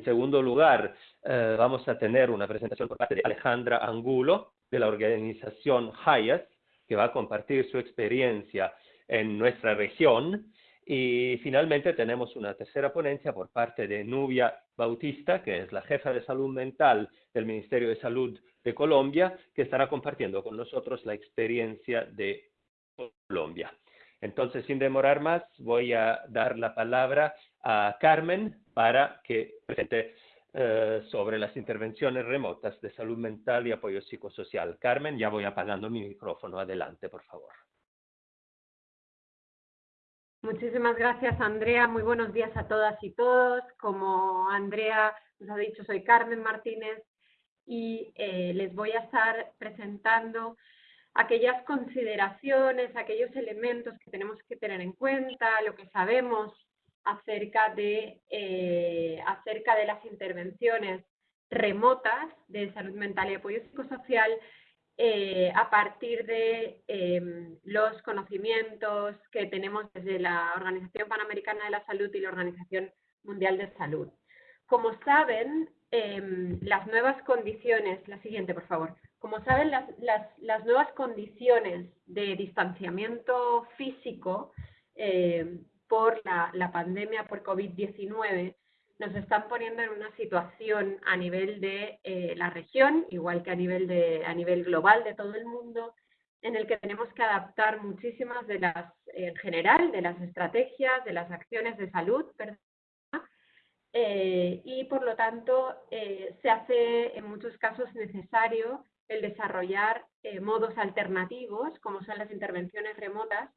En segundo lugar, eh, vamos a tener una presentación por parte de Alejandra Angulo, de la organización HIAS, que va a compartir su experiencia en nuestra región. Y finalmente tenemos una tercera ponencia por parte de Nubia Bautista, que es la jefa de salud mental del Ministerio de Salud de Colombia, que estará compartiendo con nosotros la experiencia de Colombia. Entonces, sin demorar más, voy a dar la palabra a Carmen para que presente eh, sobre las intervenciones remotas de salud mental y apoyo psicosocial. Carmen, ya voy apagando mi micrófono. Adelante, por favor. Muchísimas gracias, Andrea. Muy buenos días a todas y todos. Como Andrea nos ha dicho, soy Carmen Martínez y eh, les voy a estar presentando aquellas consideraciones, aquellos elementos que tenemos que tener en cuenta, lo que sabemos acerca de, eh, acerca de las intervenciones remotas de salud mental y apoyo psicosocial eh, a partir de em, los conocimientos que tenemos desde la Organización Panamericana de la Salud y la Organización Mundial de Salud. Como saben, em, las nuevas condiciones, la siguiente por favor, como saben, las, las, nuevas condiciones de distanciamiento físico em, por la, pandemia por COVID-19 nos están poniendo en una situación a nivel de eh, la región, igual que a nivel, de, a nivel global de todo el mundo, en el que tenemos que adaptar muchísimas de las, en general, de las estrategias, de las acciones de salud, eh, y por lo tanto eh, se hace en muchos casos necesario el desarrollar modos alternativos, como son las intervenciones remotas,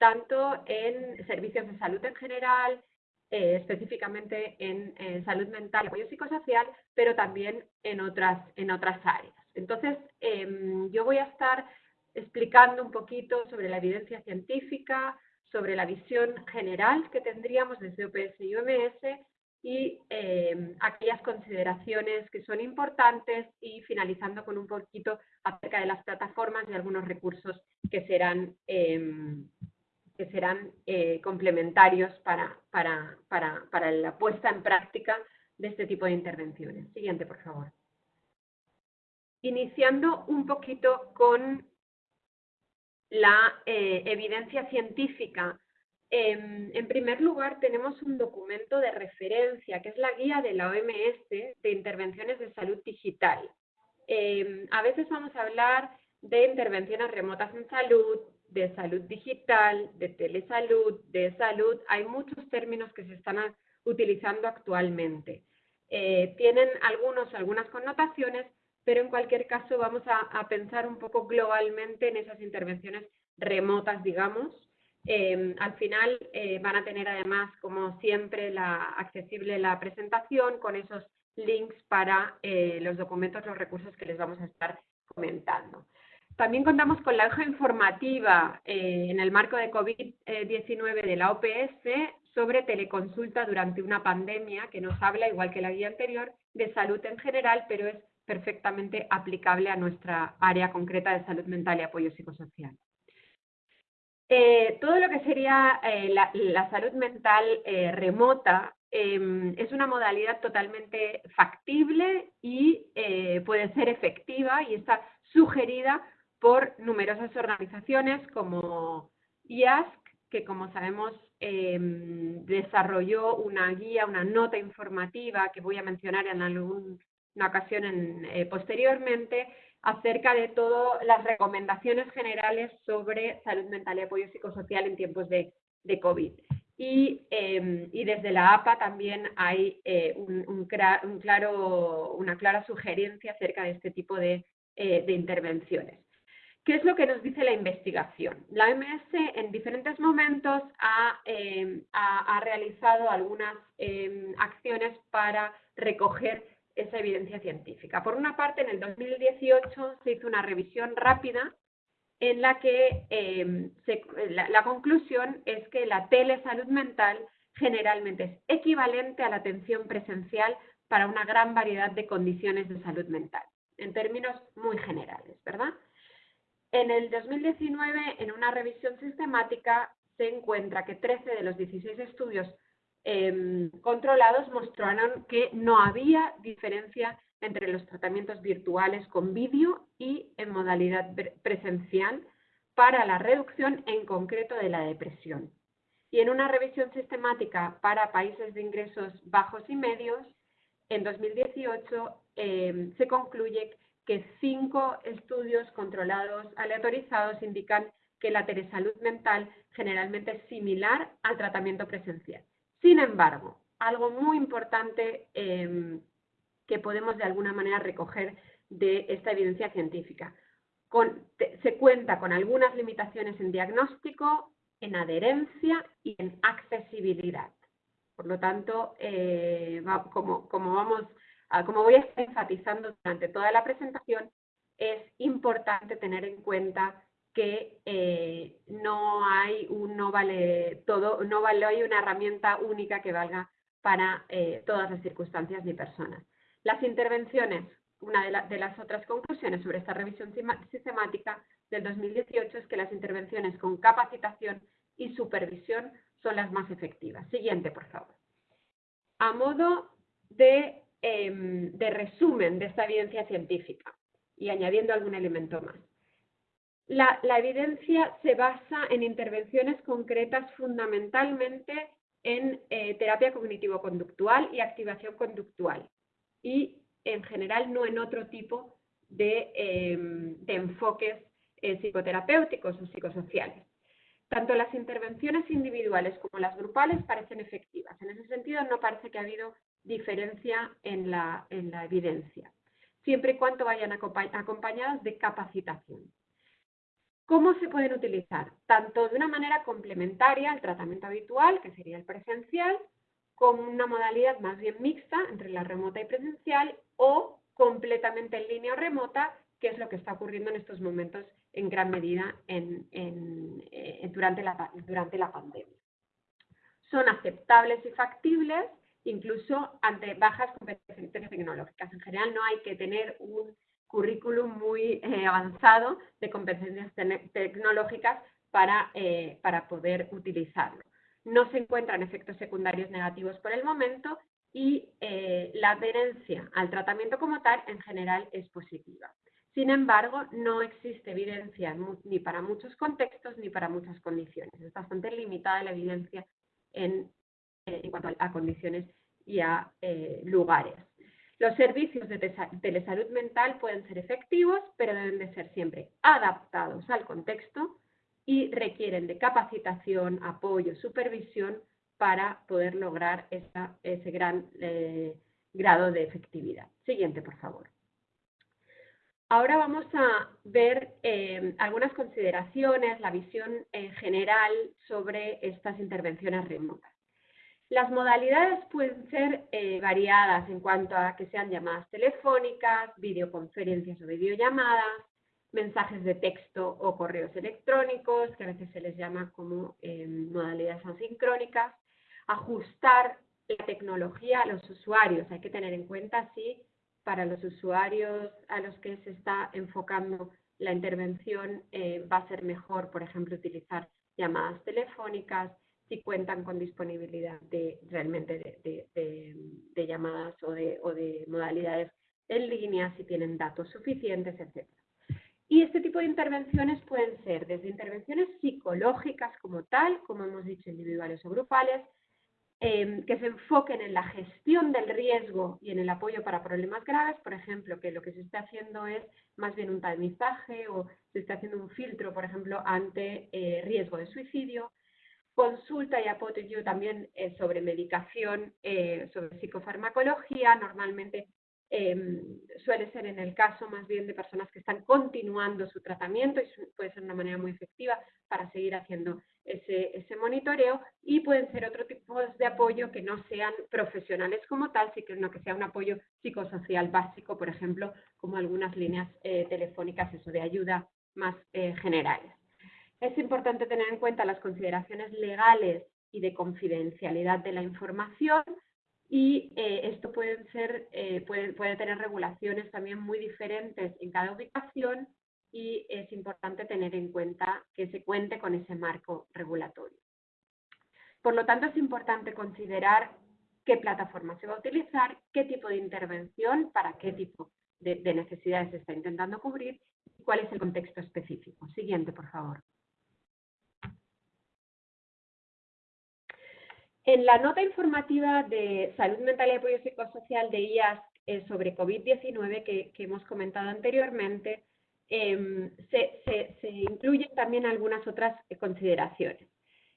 tanto en servicios de salud en general, eh, específicamente en, salud mental y apoyo psicosocial, pero también en otras, en otras áreas. Entonces, em, yo voy a estar explicando un poquito sobre la evidencia científica, sobre la visión general que tendríamos desde OPS y OMS y em, aquellas consideraciones que son importantes y finalizando con un poquito acerca de las plataformas y algunos recursos que serán em, que serán eh, complementarios para, para, para, para, la puesta en práctica de este tipo de intervenciones. Siguiente, por favor. Iniciando un poquito con la eh, evidencia científica. Em, en primer lugar, tenemos un documento de referencia, que es la guía de la OMS de intervenciones de salud digital. Em, a veces vamos a hablar de intervenciones remotas en salud, de salud digital, de telesalud, de salud, hay muchos términos que se están utilizando actualmente. Eh, tienen algunos, algunas connotaciones, pero en cualquier caso vamos a, pensar un poco globalmente en esas intervenciones remotas, digamos. Eh, al final eh, van a tener además, como siempre, la, accesible la presentación con esos links para los documentos, los recursos que les vamos a estar comentando. También contamos con la hoja informativa eh, en el marco de COVID-19 de la OPS sobre teleconsulta durante una pandemia que nos habla, igual que la guía anterior, de salud en general, pero es perfectamente aplicable a nuestra área concreta de salud mental y apoyo psicosocial. Eh, todo lo que sería eh, la, salud mental remota em, es una modalidad totalmente factible y puede ser efectiva y está sugerida por numerosas organizaciones como IASC, que como sabemos em, desarrolló una guía, una nota informativa que voy a mencionar en alguna ocasión eh, posteriormente, acerca de todas las recomendaciones generales sobre salud mental y apoyo psicosocial en tiempos de, COVID. Em, y, desde la APA también hay eh, un, claro, una clara sugerencia acerca de este tipo de eh, intervenciones. ¿Qué es lo que nos dice la investigación? La OMS en diferentes momentos ha, em, realizado algunas em, acciones para recoger esa evidencia científica. Por una parte, en el 2018 se hizo una revisión rápida en la que em, la, conclusión es que la telesalud mental generalmente es equivalente a la atención presencial para una gran variedad de condiciones de salud mental, en términos muy generales, ¿verdad? En el 2019, en una revisión sistemática, se encuentra que 13 de los 16 estudios em, controlados mostraron que no había diferencia entre los tratamientos virtuales con vídeo y en modalidad presencial para la reducción en concreto de la depresión. Y en una revisión sistemática para países de ingresos bajos y medios, en 2018 em, se concluye que cinco estudios controlados aleatorizados indican que la telesalud mental generalmente es similar al tratamiento presencial. Sin embargo, algo muy importante em, que podemos de alguna manera recoger de esta evidencia científica. se cuenta con algunas limitaciones en diagnóstico, en adherencia y en accesibilidad. Por lo tanto, eh, como, vamos como voy a estar enfatizando durante toda la presentación, es importante tener en cuenta que eh, no hay un no vale todo, no vale hay una herramienta única que valga para eh, todas las circunstancias ni personas. Las intervenciones, una de, de, las otras conclusiones sobre esta revisión sistemática del 2018 es que las intervenciones con capacitación y supervisión son las más efectivas. Siguiente, por favor. A modo de, em, de resumen de esta evidencia científica y añadiendo algún elemento más. La, evidencia se basa en intervenciones concretas fundamentalmente en eh, terapia cognitivo-conductual y activación conductual y en general no en otro tipo de, em, enfoques eh, psicoterapéuticos o psicosociales. Tanto las intervenciones individuales como las grupales parecen efectivas. En ese sentido, no parece que ha habido diferencia en la, en la evidencia, siempre y cuando vayan acompañadas de capacitación. ¿Cómo se pueden utilizar? Tanto de una manera complementaria al tratamiento habitual, que sería el presencial, como una modalidad más bien mixta entre la remota y presencial, o completamente en línea o remota, que es lo que está ocurriendo en estos momentos en gran medida eh, durante, la, durante la pandemia. Son aceptables y factibles incluso ante bajas competencias tecnológicas. En general no hay que tener un currículum muy eh, avanzado de competencias tecnológicas para, eh, para poder utilizarlo. No se encuentran efectos secundarios negativos por el momento y eh, la adherencia al tratamiento como tal en general es positiva. Sin embargo, no existe evidencia ni para muchos contextos ni para muchas condiciones. Es bastante limitada la evidencia en, en cuanto a, condiciones y a lugares. Los servicios de telesalud mental pueden ser efectivos, pero deben de ser siempre adaptados al contexto y requieren de capacitación, apoyo, supervisión para poder lograr ese gran eh, grado de efectividad. Siguiente, por favor. Ahora vamos a ver eh, algunas consideraciones, la visión en general sobre estas intervenciones remotas. Las modalidades pueden ser eh, variadas en cuanto a que sean llamadas telefónicas, videoconferencias o videollamadas, mensajes de texto o correos electrónicos, que a veces se les llama como eh, modalidades asincrónicas, ajustar la tecnología a los usuarios. Hay que tener en cuenta si para los usuarios a los que se está enfocando la intervención eh, va a ser mejor, por ejemplo, utilizar llamadas telefónicas, si cuentan con disponibilidad de realmente de, llamadas o de, modalidades en línea, si tienen datos suficientes, etc. Y este tipo de intervenciones pueden ser desde intervenciones psicológicas como tal, como hemos dicho, individuales o grupales, em, que se enfoquen en la gestión del riesgo y en el apoyo para problemas graves, por ejemplo, que lo que se está haciendo es más bien un tamizaje o se está haciendo un filtro, por ejemplo, ante eh, riesgo de suicidio, consulta y apoyo también eh, sobre medicación, eh, sobre psicofarmacología, normalmente em, suele ser en el caso más bien de personas que están continuando su tratamiento y puede ser una manera muy efectiva para seguir haciendo ese, ese monitoreo y pueden ser otro tipo de apoyo que no sean profesionales como tal, sino que sea un apoyo psicosocial básico, por ejemplo, como algunas líneas eh, telefónicas eso de ayuda más generales. Es importante tener en cuenta las consideraciones legales y de confidencialidad de la información y eh, esto eh, puede tener regulaciones también muy diferentes en cada ubicación y es importante tener en cuenta que se cuente con ese marco regulatorio. Por lo tanto, es importante considerar qué plataforma se va a utilizar, qué tipo de intervención, para qué tipo de, necesidades se está intentando cubrir y cuál es el contexto específico. Siguiente, por favor. En la nota informativa de Salud Mental y Apoyo Psicosocial de IAS eh, sobre COVID-19 que, hemos comentado anteriormente, em, se, incluyen también algunas otras consideraciones.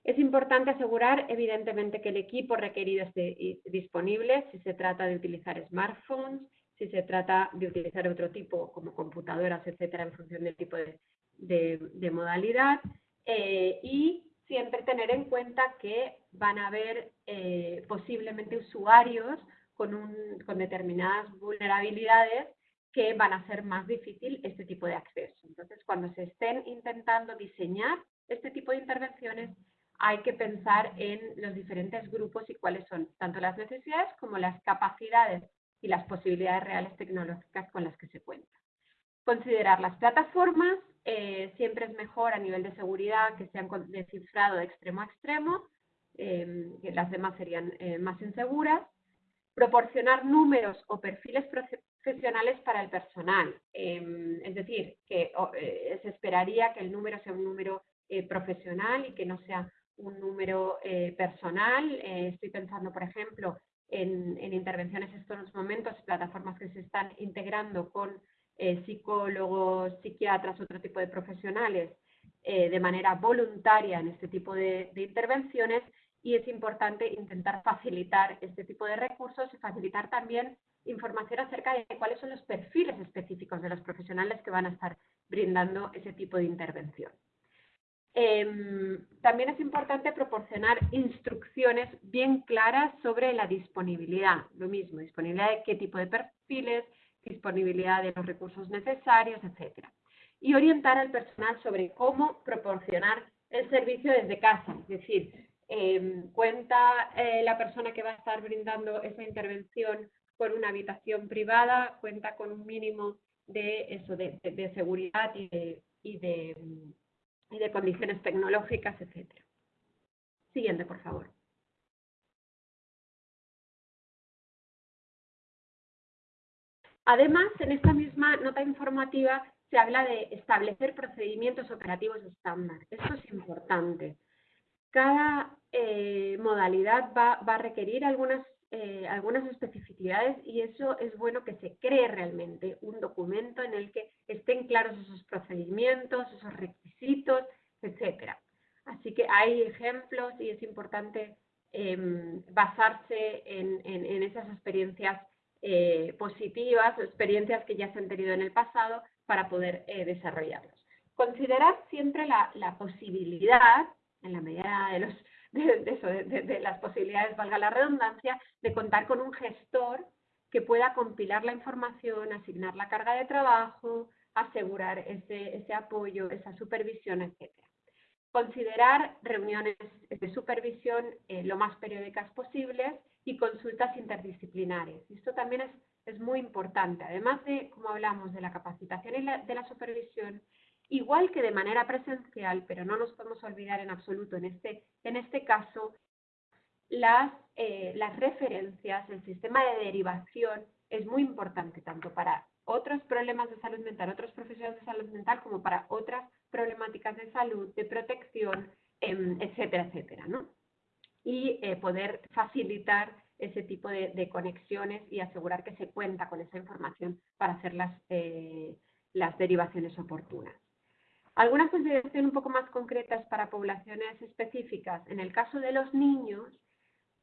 Es importante asegurar, evidentemente, que el equipo requerido esté disponible si se trata de utilizar smartphones, si se trata de utilizar otro tipo, como computadoras, etcétera, en función del tipo de, modalidad. Eh, y siempre tener en cuenta que van a haber eh, posiblemente usuarios con, un, con determinadas vulnerabilidades que van a hacer más difícil este tipo de acceso. Entonces, cuando se estén intentando diseñar este tipo de intervenciones, hay que pensar en los diferentes grupos y cuáles son tanto las necesidades como las capacidades y las posibilidades reales tecnológicas con las que se cuenta. Considerar las plataformas, eh, siempre es mejor a nivel de seguridad que sean descifrado de extremo a extremo, eh, las demás serían eh, más inseguras. Proporcionar números o perfiles profesionales para el personal, es decir, que se esperaría que el número sea un número profesional y que no sea un número personal. estoy pensando, por ejemplo, en, en, intervenciones en estos momentos, plataformas que se están integrando con eh, psicólogos, psiquiatras, otro tipo de profesionales eh, de manera voluntaria en este tipo de, intervenciones y es importante intentar facilitar este tipo de recursos y facilitar también información acerca de cuáles son los perfiles específicos de los profesionales que van a estar brindando ese tipo de intervención. Em, también es importante proporcionar instrucciones bien claras sobre la disponibilidad, lo mismo, disponibilidad de qué tipo de perfiles, disponibilidad de los recursos necesarios, etc. Y orientar al personal sobre cómo proporcionar el servicio desde casa, es decir, em, cuenta eh, la persona que va a estar brindando esa intervención con una habitación privada, cuenta con un mínimo de eso, de, seguridad y de, y de, y de condiciones tecnológicas, etc. Siguiente, por favor. Además, en esta misma nota informativa se habla de establecer procedimientos operativos estándar. Esto es importante. Cada eh, modalidad va, a requerir algunas, eh, algunas especificidades y eso es bueno que se cree realmente un documento en el que estén claros esos procedimientos, esos requisitos, etc. Así que hay ejemplos y es importante em, basarse en esas experiencias eh, positivas o experiencias que ya se han tenido en el pasado para poder eh, desarrollarlos. Considerar siempre la, posibilidad, en la medida de, los, de, las posibilidades, valga la redundancia, de contar con un gestor que pueda compilar la información, asignar la carga de trabajo, asegurar ese, apoyo, esa supervisión, etc. Considerar reuniones de supervisión eh, lo más periódicas posibles y consultas interdisciplinares. Esto también es, es muy importante. Además de, como hablamos, de la capacitación y de la supervisión, igual que de manera presencial, pero no nos podemos olvidar en absoluto en este, en este caso, las, eh, las referencias, el sistema de derivación es muy importante tanto para otros problemas de salud mental, otros profesionales de salud mental, como para otras problemáticas de salud, de protección, em, etcétera, etcétera, ¿no? Y eh, poder facilitar ese tipo de, conexiones y asegurar que se cuenta con esa información para hacer las, eh, las derivaciones oportunas. Algunas consideraciones un poco más concretas para poblaciones específicas. En el caso de los niños,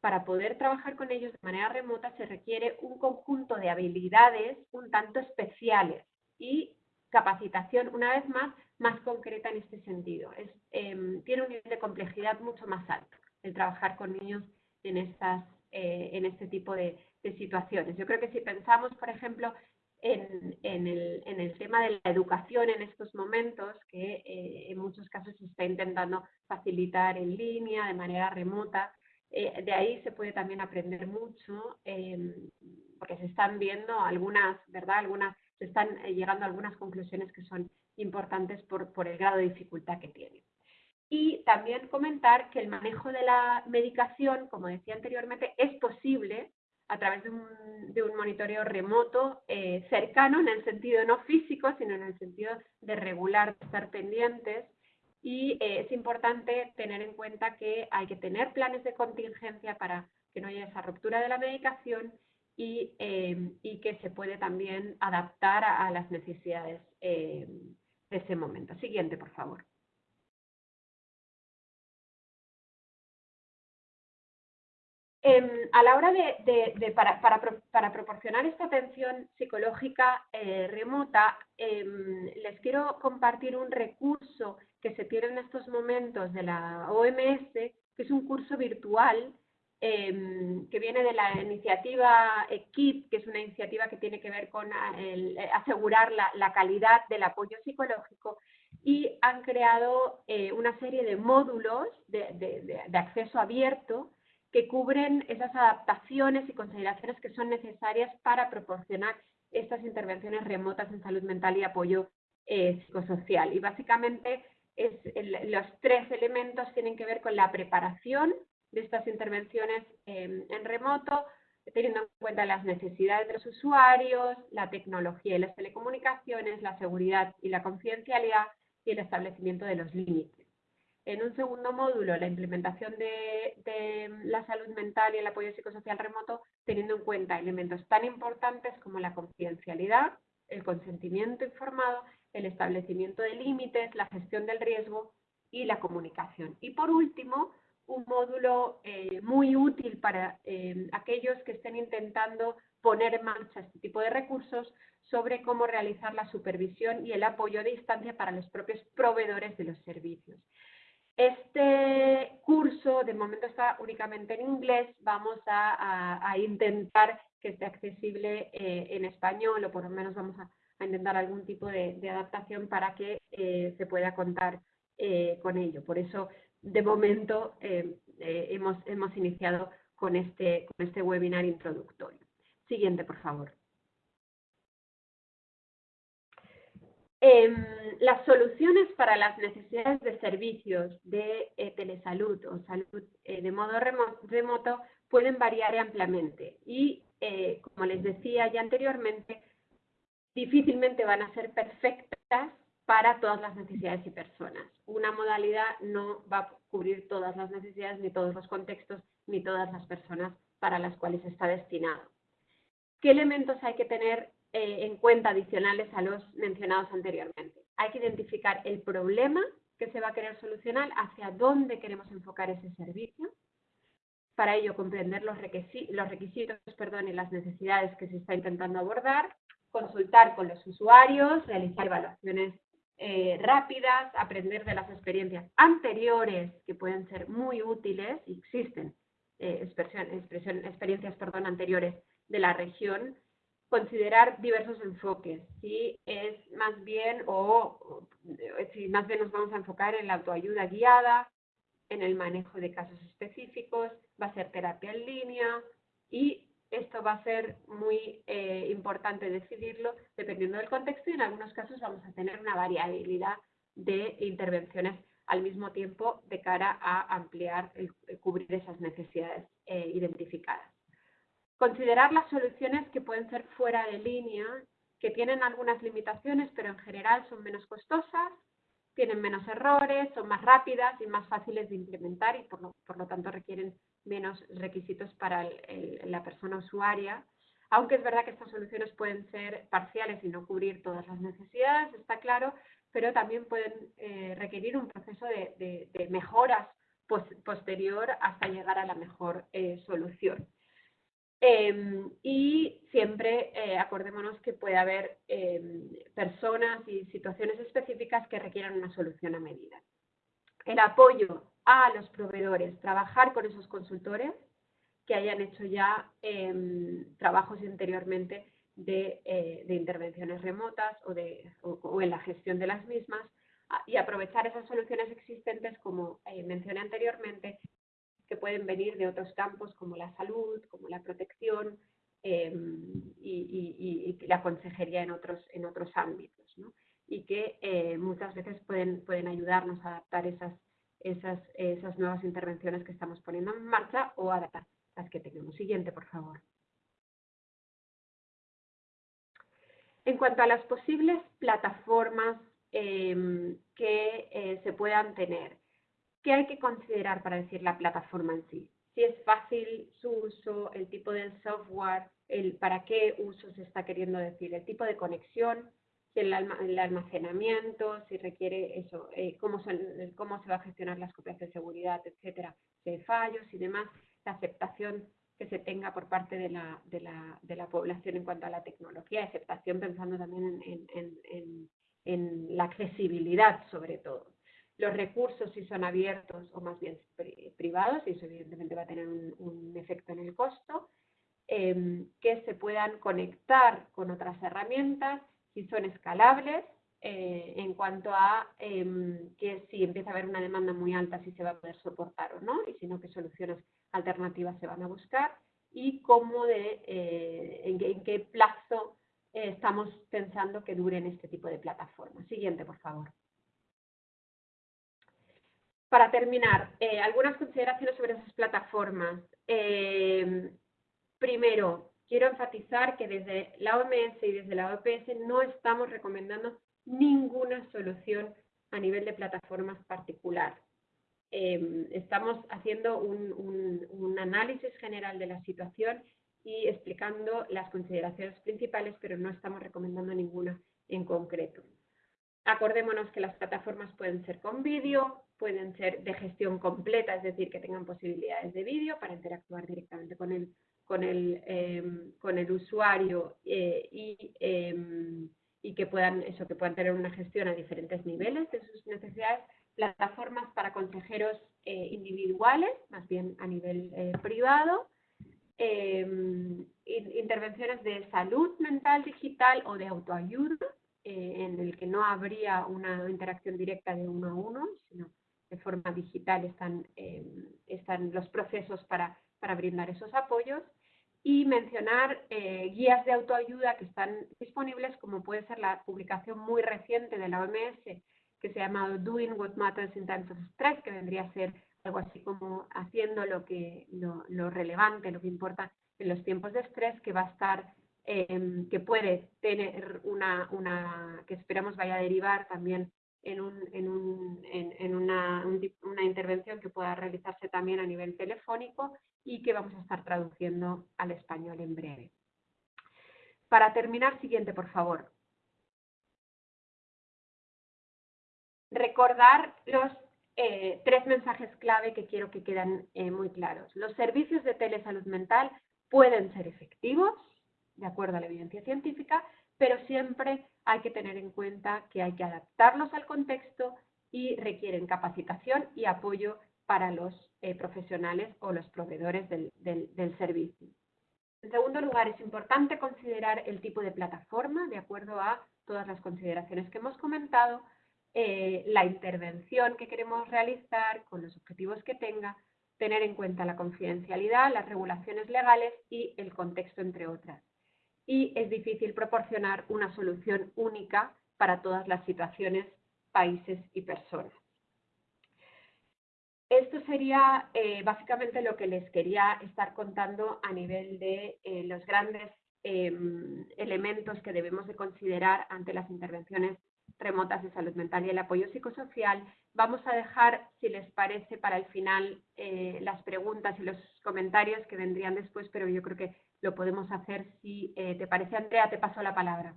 para poder trabajar con ellos de manera remota se requiere un conjunto de habilidades un tanto especiales y capacitación, una vez más, más concreta en este sentido. Em, tiene un nivel de complejidad mucho más alto el trabajar con niños en, estas, eh, en este tipo de, situaciones. Yo creo que si pensamos, por ejemplo, en, el, tema de la educación en estos momentos, que eh, en muchos casos se está intentando facilitar en línea, de manera remota, eh, de ahí se puede también aprender mucho, em, porque se están viendo algunas, ¿verdad? Algunas, se están llegando a algunas conclusiones que son importantes por, por el grado de dificultad que tiene. Y también comentar que el manejo de la medicación, como decía anteriormente, es posible a través de un, monitoreo remoto eh, cercano en el sentido no físico, sino en el sentido de regular, de estar pendientes. Y eh, es importante tener en cuenta que hay que tener planes de contingencia para que no haya esa ruptura de la medicación y, eh, que se puede también adaptar a, las necesidades de ese momento. Siguiente, por favor. Em, a la hora de, para, proporcionar esta atención psicológica eh, remota, em, les quiero compartir un recurso que se tiene en estos momentos de la OMS, que es un curso virtual em, que viene de la iniciativa EQUIP, que es una iniciativa que tiene que ver con eh, asegurar la, calidad del apoyo psicológico, y han creado eh, una serie de módulos de acceso abierto que cubren esas adaptaciones y consideraciones que son necesarias para proporcionar estas intervenciones remotas en salud mental y apoyo eh, psicosocial. Y básicamente los tres elementos tienen que ver con la preparación de estas intervenciones em, en remoto, teniendo en cuenta las necesidades de los usuarios, la tecnología y las telecomunicaciones, la seguridad y la confidencialidad y el establecimiento de los límites. En un segundo módulo, la implementación de, la salud mental y el apoyo psicosocial remoto, teniendo en cuenta elementos tan importantes como la confidencialidad, el consentimiento informado, el establecimiento de límites, la gestión del riesgo y la comunicación. Y por último, un módulo eh, muy útil para eh, aquellos que estén intentando poner en marcha este tipo de recursos sobre cómo realizar la supervisión y el apoyo a distancia para los propios proveedores de los servicios. Este curso de momento está únicamente en inglés, vamos a, intentar que esté accesible eh, en español o por lo menos vamos a, intentar algún tipo de, adaptación para que eh, se pueda contar eh, con ello. Por eso, de momento, hemos, iniciado este, con este webinar introductorio. Siguiente, por favor. Em, las soluciones para las necesidades de servicios de eh, telesalud o salud eh, de modo remoto pueden variar ampliamente y, eh, como les decía ya anteriormente, difícilmente van a ser perfectas para todas las necesidades y personas. Una modalidad no va a cubrir todas las necesidades, ni todos los contextos, ni todas las personas para las cuales está destinado. ¿Qué elementos hay que tener eh, en cuenta adicionales a los mencionados anteriormente. Hay que identificar el problema que se va a querer solucionar, hacia dónde queremos enfocar ese servicio. Para ello, comprender los requisitos, los requisitos perdón, y las necesidades que se está intentando abordar, consultar con los usuarios, realizar evaluaciones eh, rápidas, aprender de las experiencias anteriores que pueden ser muy útiles, y existen eh, experiencias perdón, anteriores de la región, considerar diversos enfoques, si es más bien o, si más bien nos vamos a enfocar en la autoayuda guiada, en el manejo de casos específicos, va a ser terapia en línea y esto va a ser muy eh, importante decidirlo dependiendo del contexto y en algunos casos vamos a tener una variabilidad de intervenciones al mismo tiempo de cara a ampliar, el, cubrir esas necesidades eh, identificadas. Considerar las soluciones que pueden ser fuera de línea, que tienen algunas limitaciones, pero en general son menos costosas, tienen menos errores, son más rápidas y más fáciles de implementar y por lo, tanto requieren menos requisitos para la persona usuaria. Aunque es verdad que estas soluciones pueden ser parciales y no cubrir todas las necesidades, está claro, pero también pueden eh, requerir un proceso de, mejoras posterior hasta llegar a la mejor eh, solución. Em, y siempre eh, acordémonos que puede haber em, personas y situaciones específicas que requieran una solución a medida. El apoyo a los proveedores, trabajar con esos consultores que hayan hecho ya em, trabajos anteriormente eh, de, intervenciones remotas o, de, o, en la gestión de las mismas y aprovechar esas soluciones existentes, como eh, mencioné anteriormente, que pueden venir de otros campos como la salud, como la protección em, y, la consejería en otros, en otros ámbitos. Y que eh, muchas veces pueden, pueden ayudarnos a adaptar esas, esas, esas nuevas intervenciones que estamos poniendo en marcha o adaptar las que tenemos. Siguiente, por favor. En cuanto a las posibles plataformas em, que eh, se puedan tener, ¿qué hay que considerar para decir la plataforma en sí? Si es fácil su uso, el tipo del software, el para qué uso se está queriendo decir, el tipo de conexión, el, almacenamiento, si requiere eso, eh, cómo, cómo se va a gestionar las copias de seguridad, etcétera, de fallos y demás, la aceptación que se tenga por parte de la, de la, de la población en cuanto a la tecnología, aceptación pensando también en, en, en, la accesibilidad sobre todo. Los recursos si son abiertos o más bien privados, y eso evidentemente va a tener un, efecto en el costo, em, que se puedan conectar con otras herramientas, si son escalables, eh, en cuanto a em, que si empieza a haber una demanda muy alta, si se va a poder soportar o no, y si no, qué soluciones alternativas se van a buscar y cómo de, eh, en, qué plazo eh, estamos pensando que duren este tipo de plataformas. Siguiente, por favor. Para terminar, eh, algunas consideraciones sobre esas plataformas. primero, quiero enfatizar que desde la OMS y desde la OPS no estamos recomendando ninguna solución a nivel de plataformas particular. Em, estamos haciendo un, análisis general de la situación y explicando las consideraciones principales, pero no estamos recomendando ninguna en concreto. Acordémonos que las plataformas pueden ser con vídeo, pueden ser de gestión completa, es decir, que tengan posibilidades de vídeo para interactuar directamente con el, con el, em, con el usuario eh, y, em, y que puedan, eso, que puedan tener una gestión a diferentes niveles de sus necesidades. Plataformas para consejeros eh, individuales, más bien a nivel eh, privado, em, intervenciones de salud mental digital o de autoayuda, en el que no habría una interacción directa de uno a uno, sino de forma digital están, em, están los procesos para, para, brindar esos apoyos, y mencionar guías de autoayuda que están disponibles, como puede ser la publicación muy reciente de la OMS que se llama Doing What Matters in Times of Stress, que vendría a ser algo así como haciendo lo, que, lo, relevante, lo que importa en los tiempos de estrés, que va a estar, em, que puede tener una, una, que esperamos vaya a derivar también en, un, en, un, en, una, intervención que pueda realizarse también a nivel telefónico y que vamos a estar traduciendo al español en breve. Para terminar, siguiente, por favor. recordar los eh, tres mensajes clave que quiero que queden eh, muy claros. Los servicios de telesalud mental pueden ser efectivos, de acuerdo a la evidencia científica, pero siempre hay que tener en cuenta que hay que adaptarlos al contexto y requieren capacitación y apoyo para los eh, profesionales o los proveedores del, servicio. En segundo lugar, es importante considerar el tipo de plataforma, de acuerdo a todas las consideraciones que hemos comentado, eh, la intervención que queremos realizar, con los objetivos que tenga, tener en cuenta la confidencialidad, las regulaciones legales y el contexto, entre otras. Y es difícil proporcionar una solución única para todas las situaciones, países y personas. Esto sería eh, básicamente lo que les quería estar contando a nivel de eh, los grandes em, elementos que debemos de considerar ante las intervenciones remotas de salud mental y el apoyo psicosocial. Vamos a dejar, si les parece, para el final eh, las preguntas y los comentarios que vendrían después, pero yo creo que lo podemos hacer. Si eh, te parece, Andrea, te paso la palabra.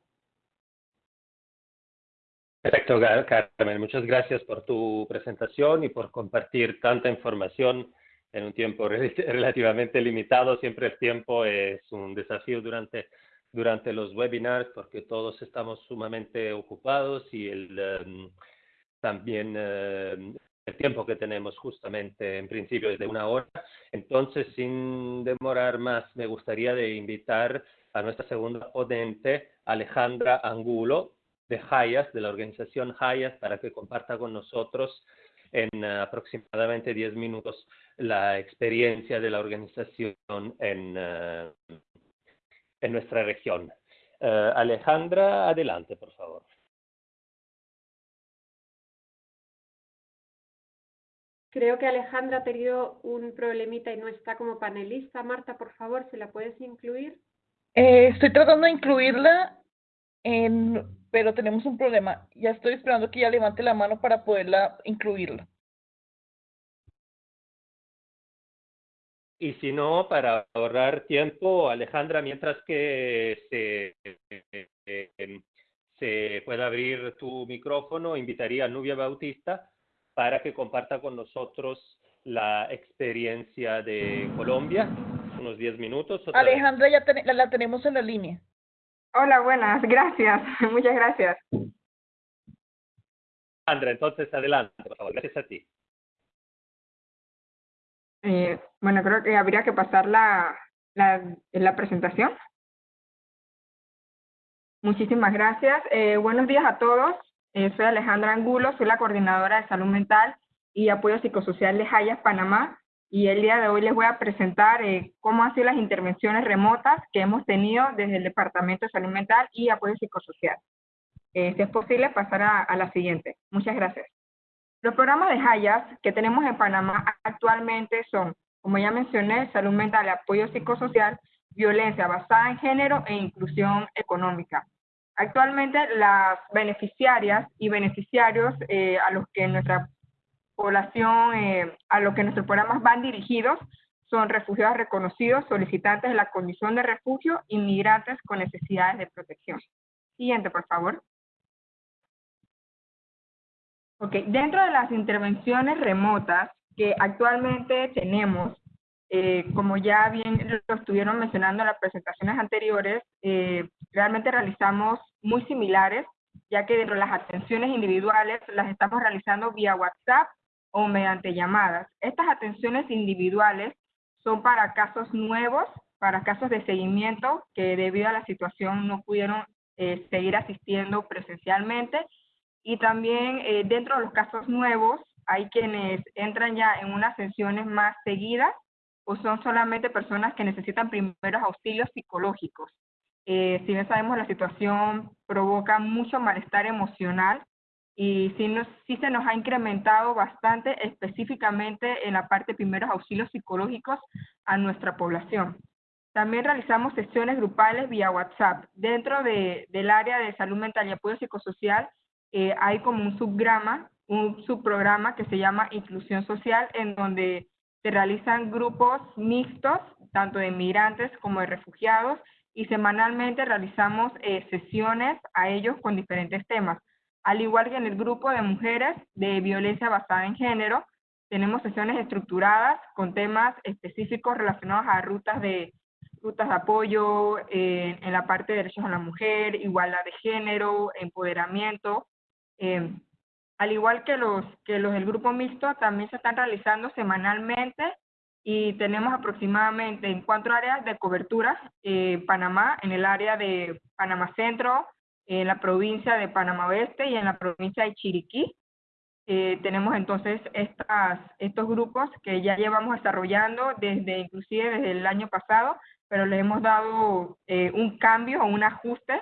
Perfecto, Carmen. Muchas gracias por tu presentación y por compartir tanta información en un tiempo relativamente limitado. Siempre el tiempo es un desafío durante durante los webinars porque todos estamos sumamente ocupados y el, em, también em, el tiempo que tenemos justamente en principio es de una hora. Entonces, sin demorar más, me gustaría de invitar a nuestra segunda ponente, Alejandra Angulo, de Hayas, de la organización Hayas, para que comparta con nosotros en aproximadamente 10 minutos la experiencia de la organización en, eh, en nuestra región. Eh, Alejandra, adelante, por favor. creo que Alejandra ha tenido un problemita y no está como panelista. Marta, por favor, ¿se la puedes incluir? Eh, estoy tratando de incluirla, en, pero tenemos un problema. Ya estoy esperando que ella levante la mano para poderla incluirla. Y si no, para ahorrar tiempo, Alejandra, mientras que se, se pueda abrir tu micrófono, invitaría a Nubia Bautista para que comparta con nosotros la experiencia de Colombia, unos 10 minutos. Alejandra, ya la tenemos en la línea. Hola, buenas, gracias, muchas gracias. Alejandra, entonces adelante, por favor, gracias a ti. Eh, bueno, creo que habría que pasar la, la, la presentación. Muchísimas gracias. Eh, buenos días a todos. Eh, soy Alejandra Angulo, soy la coordinadora de salud mental y apoyo psicosocial de Hayas, Panamá. Y el día de hoy les voy a presentar eh, cómo han sido las intervenciones remotas que hemos tenido desde el Departamento de Salud Mental y Apoyo Psicosocial. Eh, si es posible, pasar a, a la siguiente. Muchas gracias. Los programas de Hayas que tenemos en Panamá actualmente son, como ya mencioné, salud mental apoyo psicosocial, violencia basada en género e inclusión económica. Actualmente las beneficiarias y beneficiarios eh, a los que eh, a los que nuestros programas van dirigidos, son refugiados reconocidos, solicitantes de la condición de refugio, inmigrantes con necesidades de protección. Siguiente, por favor. Ok, dentro de las intervenciones remotas que actualmente tenemos, eh, como ya bien lo estuvieron mencionando en las presentaciones anteriores, eh, realmente realizamos muy similares, ya que dentro de las atenciones individuales las estamos realizando vía WhatsApp o mediante llamadas. Estas atenciones individuales son para casos nuevos, para casos de seguimiento que debido a la situación no pudieron eh, seguir asistiendo presencialmente y también dentro de los casos nuevos hay quienes entran ya en unas sesiones más seguidas o son solamente personas que necesitan primeros auxilios psicológicos. Eh, si bien sabemos la situación provoca mucho malestar emocional y sí, nos, sí se nos ha incrementado bastante específicamente en la parte de primeros auxilios psicológicos a nuestra población. También realizamos sesiones grupales vía WhatsApp. Dentro de, del área de salud mental y apoyo psicosocial eh, hay como un subgrama, un subprograma que se llama inclusión social, en donde se realizan grupos mixtos, tanto de migrantes como de refugiados, y semanalmente realizamos eh, sesiones a ellos con diferentes temas. Al igual que en el grupo de mujeres de violencia basada en género, tenemos sesiones estructuradas con temas específicos relacionados a rutas de, rutas de apoyo eh, en la parte de derechos a la mujer, igualdad de género, empoderamiento. Eh, al igual que los, que los del grupo mixto, también se están realizando semanalmente y tenemos aproximadamente en cuatro áreas de cobertura eh, Panamá, en el área de Panamá Centro, en la provincia de Panamá Oeste y en la provincia de Chiriquí. Eh, tenemos entonces estos grupos que ya llevamos desarrollando desde inclusive desde el año pasado, pero le hemos dado eh, un cambio o un ajuste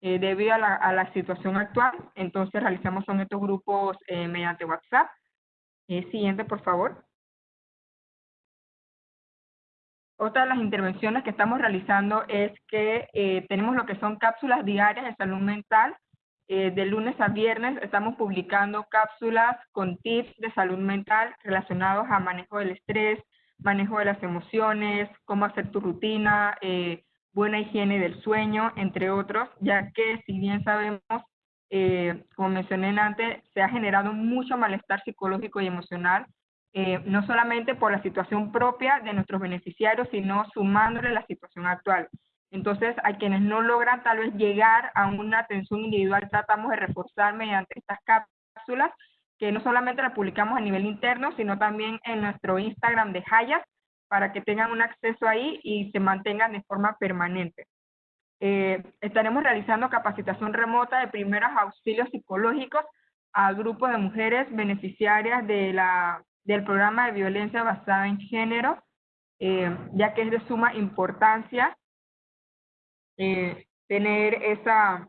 eh, debido a la, a la, situación actual. Entonces realizamos son estos grupos eh, mediante WhatsApp. Eh, siguiente, por favor. Otra de las intervenciones que estamos realizando es que eh, tenemos lo que son cápsulas diarias de salud mental. Eh, de lunes a viernes estamos publicando cápsulas con tips de salud mental relacionados a manejo del estrés, manejo de las emociones, cómo hacer tu rutina, eh, buena higiene del sueño, entre otros, ya que si bien sabemos, eh, como mencioné antes, se ha generado mucho malestar psicológico y emocional, eh, no solamente por la situación propia de nuestros beneficiarios, sino sumándole la situación actual. Entonces, a quienes no logran tal vez llegar a una atención individual, tratamos de reforzar mediante estas cápsulas, que no solamente las publicamos a nivel interno, sino también en nuestro Instagram de Hayas, para que tengan un acceso ahí y se mantengan de forma permanente. Eh, estaremos realizando capacitación remota de primeros auxilios psicológicos a grupos de mujeres beneficiarias de la, del programa de violencia basada en género, eh, ya que es de suma importancia eh, tener esa,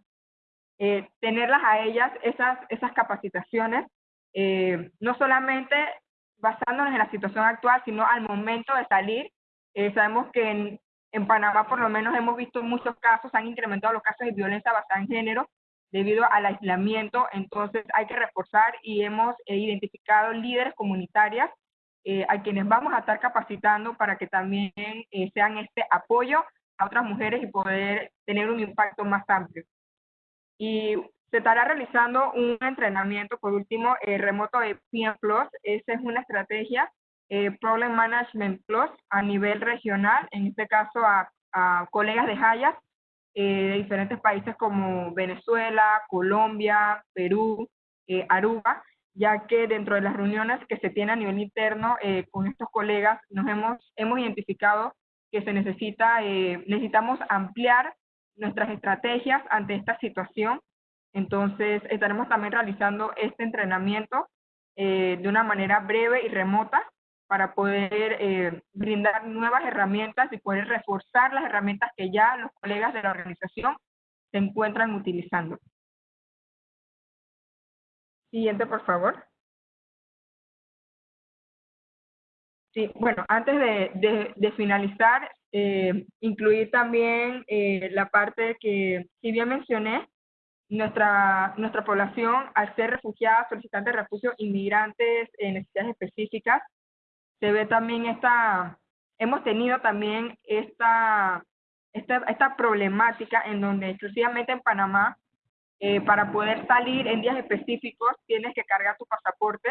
tenerlas a ellas, esas, esas capacitaciones, no solamente basándonos en la situación actual, sino al momento de salir. Eh, sabemos que en, en Panamá por lo menos hemos visto muchos casos, han incrementado los casos de violencia basada en género debido al aislamiento, entonces hay que reforzar y hemos eh, identificado líderes comunitarias eh, a quienes vamos a estar capacitando para que también eh, sean este apoyo a otras mujeres y poder tener un impacto más amplio. Y se estará realizando un entrenamiento, por último, remoto de PM Plus. Esa es una estrategia, Problem Management Plus, a nivel regional, en este caso a, a colegas de Hayas, de diferentes países como Venezuela, Colombia, Perú, Aruba, ya que dentro de las reuniones que se tienen a nivel interno eh, con estos colegas nos hemos, hemos identificado que se necesita, eh, necesitamos ampliar nuestras estrategias ante esta situación. Entonces, estaremos también realizando este entrenamiento eh, de una manera breve y remota para poder brindar nuevas herramientas y poder reforzar las herramientas que ya los colegas de la organización se encuentran utilizando. Siguiente, por favor. Sí, bueno, antes de, finalizar, eh, incluir también eh, la parte que, si bien mencioné, nuestra, nuestra población, al ser refugiadas, solicitantes de refugio, inmigrantes en necesidades específicas, se ve también esta, hemos tenido también esta, esta, esta problemática en donde exclusivamente en Panamá eh, para poder salir en días específicos tienes que cargar tu pasaporte.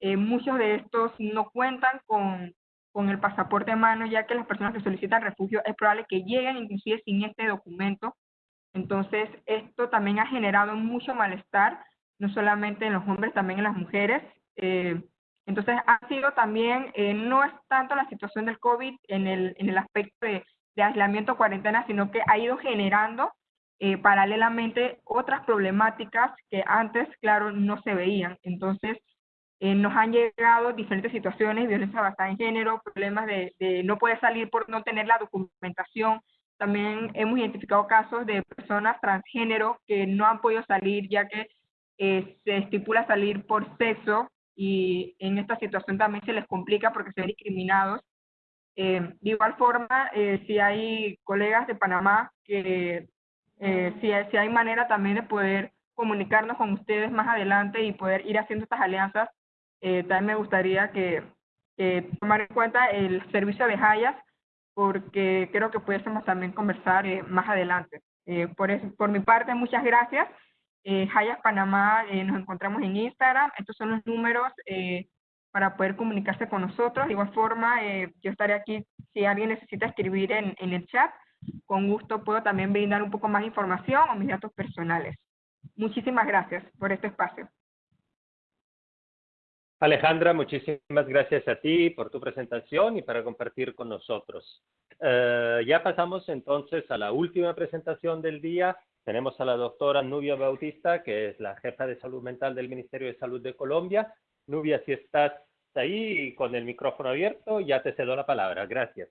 Eh, muchos de estos no cuentan con, con el pasaporte en mano, ya que las personas que solicitan refugio es probable que lleguen inclusive sin este documento. Entonces, esto también ha generado mucho malestar, no solamente en los hombres, también en las mujeres. Eh, entonces, ha sido también, no es tanto la situación del COVID en el, en el aspecto de, de aislamiento, cuarentena, sino que ha ido generando eh, paralelamente otras problemáticas que antes, claro, no se veían. Entonces, eh, nos han llegado diferentes situaciones, violencia basada en género, problemas de, no poder salir por no tener la documentación. También hemos identificado casos de personas transgénero que no han podido salir ya que eh, se estipula salir por sexo y en esta situación también se les complica porque se ven discriminados. de igual forma, si hay colegas de Panamá que eh, si, si, hay manera también de poder comunicarnos con ustedes más adelante y poder ir haciendo estas alianzas, eh, también me gustaría que tomar en cuenta el servicio de Hayas, porque creo que pudiésemos también conversar eh, más adelante. por, eso, por mi parte, muchas gracias. Hayas Panamá, nos encontramos en Instagram. Estos son los números para poder comunicarse con nosotros. De igual forma, yo estaré aquí si alguien necesita escribir en, en el chat con gusto puedo también brindar un poco más de información o mis datos personales. Muchísimas gracias por este espacio. Alejandra, muchísimas gracias a ti por tu presentación y para compartir con nosotros. Eh, ya pasamos entonces a la última presentación del día. Tenemos a la doctora Nubia Bautista, que es la jefa de salud mental del Ministerio de Salud de Colombia. Nubia, si estás ahí con el micrófono abierto, ya te cedo la palabra. Gracias.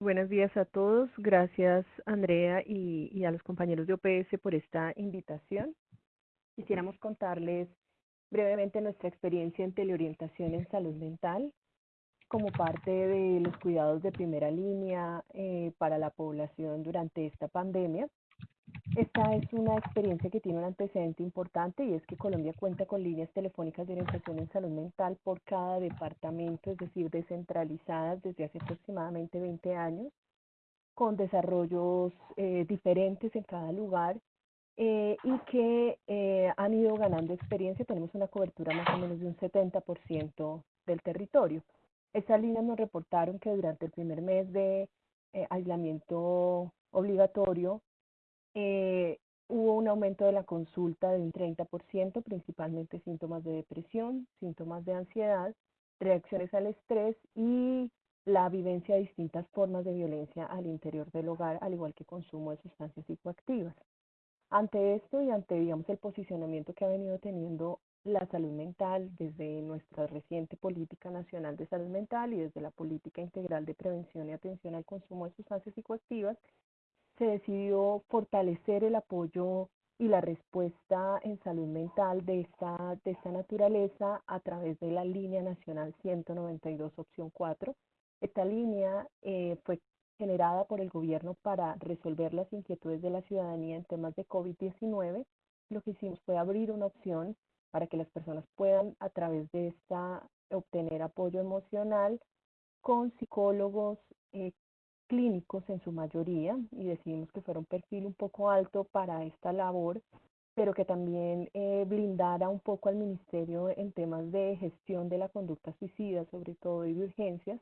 Buenos días a todos. Gracias, Andrea, y, a los compañeros de OPS por esta invitación. Quisiéramos contarles brevemente nuestra experiencia en teleorientación en salud mental como parte de los cuidados de primera línea eh, para la población durante esta pandemia. Esta es una experiencia que tiene un antecedente importante y es que Colombia cuenta con líneas telefónicas de orientación en salud mental por cada departamento, es decir, descentralizadas desde hace aproximadamente 20 años, con desarrollos eh, diferentes en cada lugar eh, y que eh, han ido ganando experiencia. Tenemos una cobertura más o menos de un 70% del territorio. Estas líneas nos reportaron que durante el primer mes de aislamiento obligatorio eh, hubo un aumento de la consulta de un 30%, principalmente síntomas de depresión, síntomas de ansiedad, reacciones al estrés y la vivencia de distintas formas de violencia al interior del hogar, al igual que consumo de sustancias psicoactivas. Ante esto y ante, digamos, el posicionamiento que ha venido teniendo la salud mental desde nuestra reciente política nacional de salud mental y desde la política integral de prevención y atención al consumo de sustancias psicoactivas, se decidió fortalecer el apoyo y la respuesta en salud mental de esta, de esta naturaleza a través de la línea nacional 192 opción 4. Esta línea eh, fue generada por el gobierno para resolver las inquietudes de la ciudadanía en temas de COVID-19. Lo que hicimos fue abrir una opción para que las personas puedan a través de esta obtener apoyo emocional con psicólogos eh, clínicos en su mayoría y decidimos que fuera un perfil un poco alto para esta labor, pero que también eh, blindara un poco al ministerio en temas de gestión de la conducta suicida, sobre todo y de urgencias.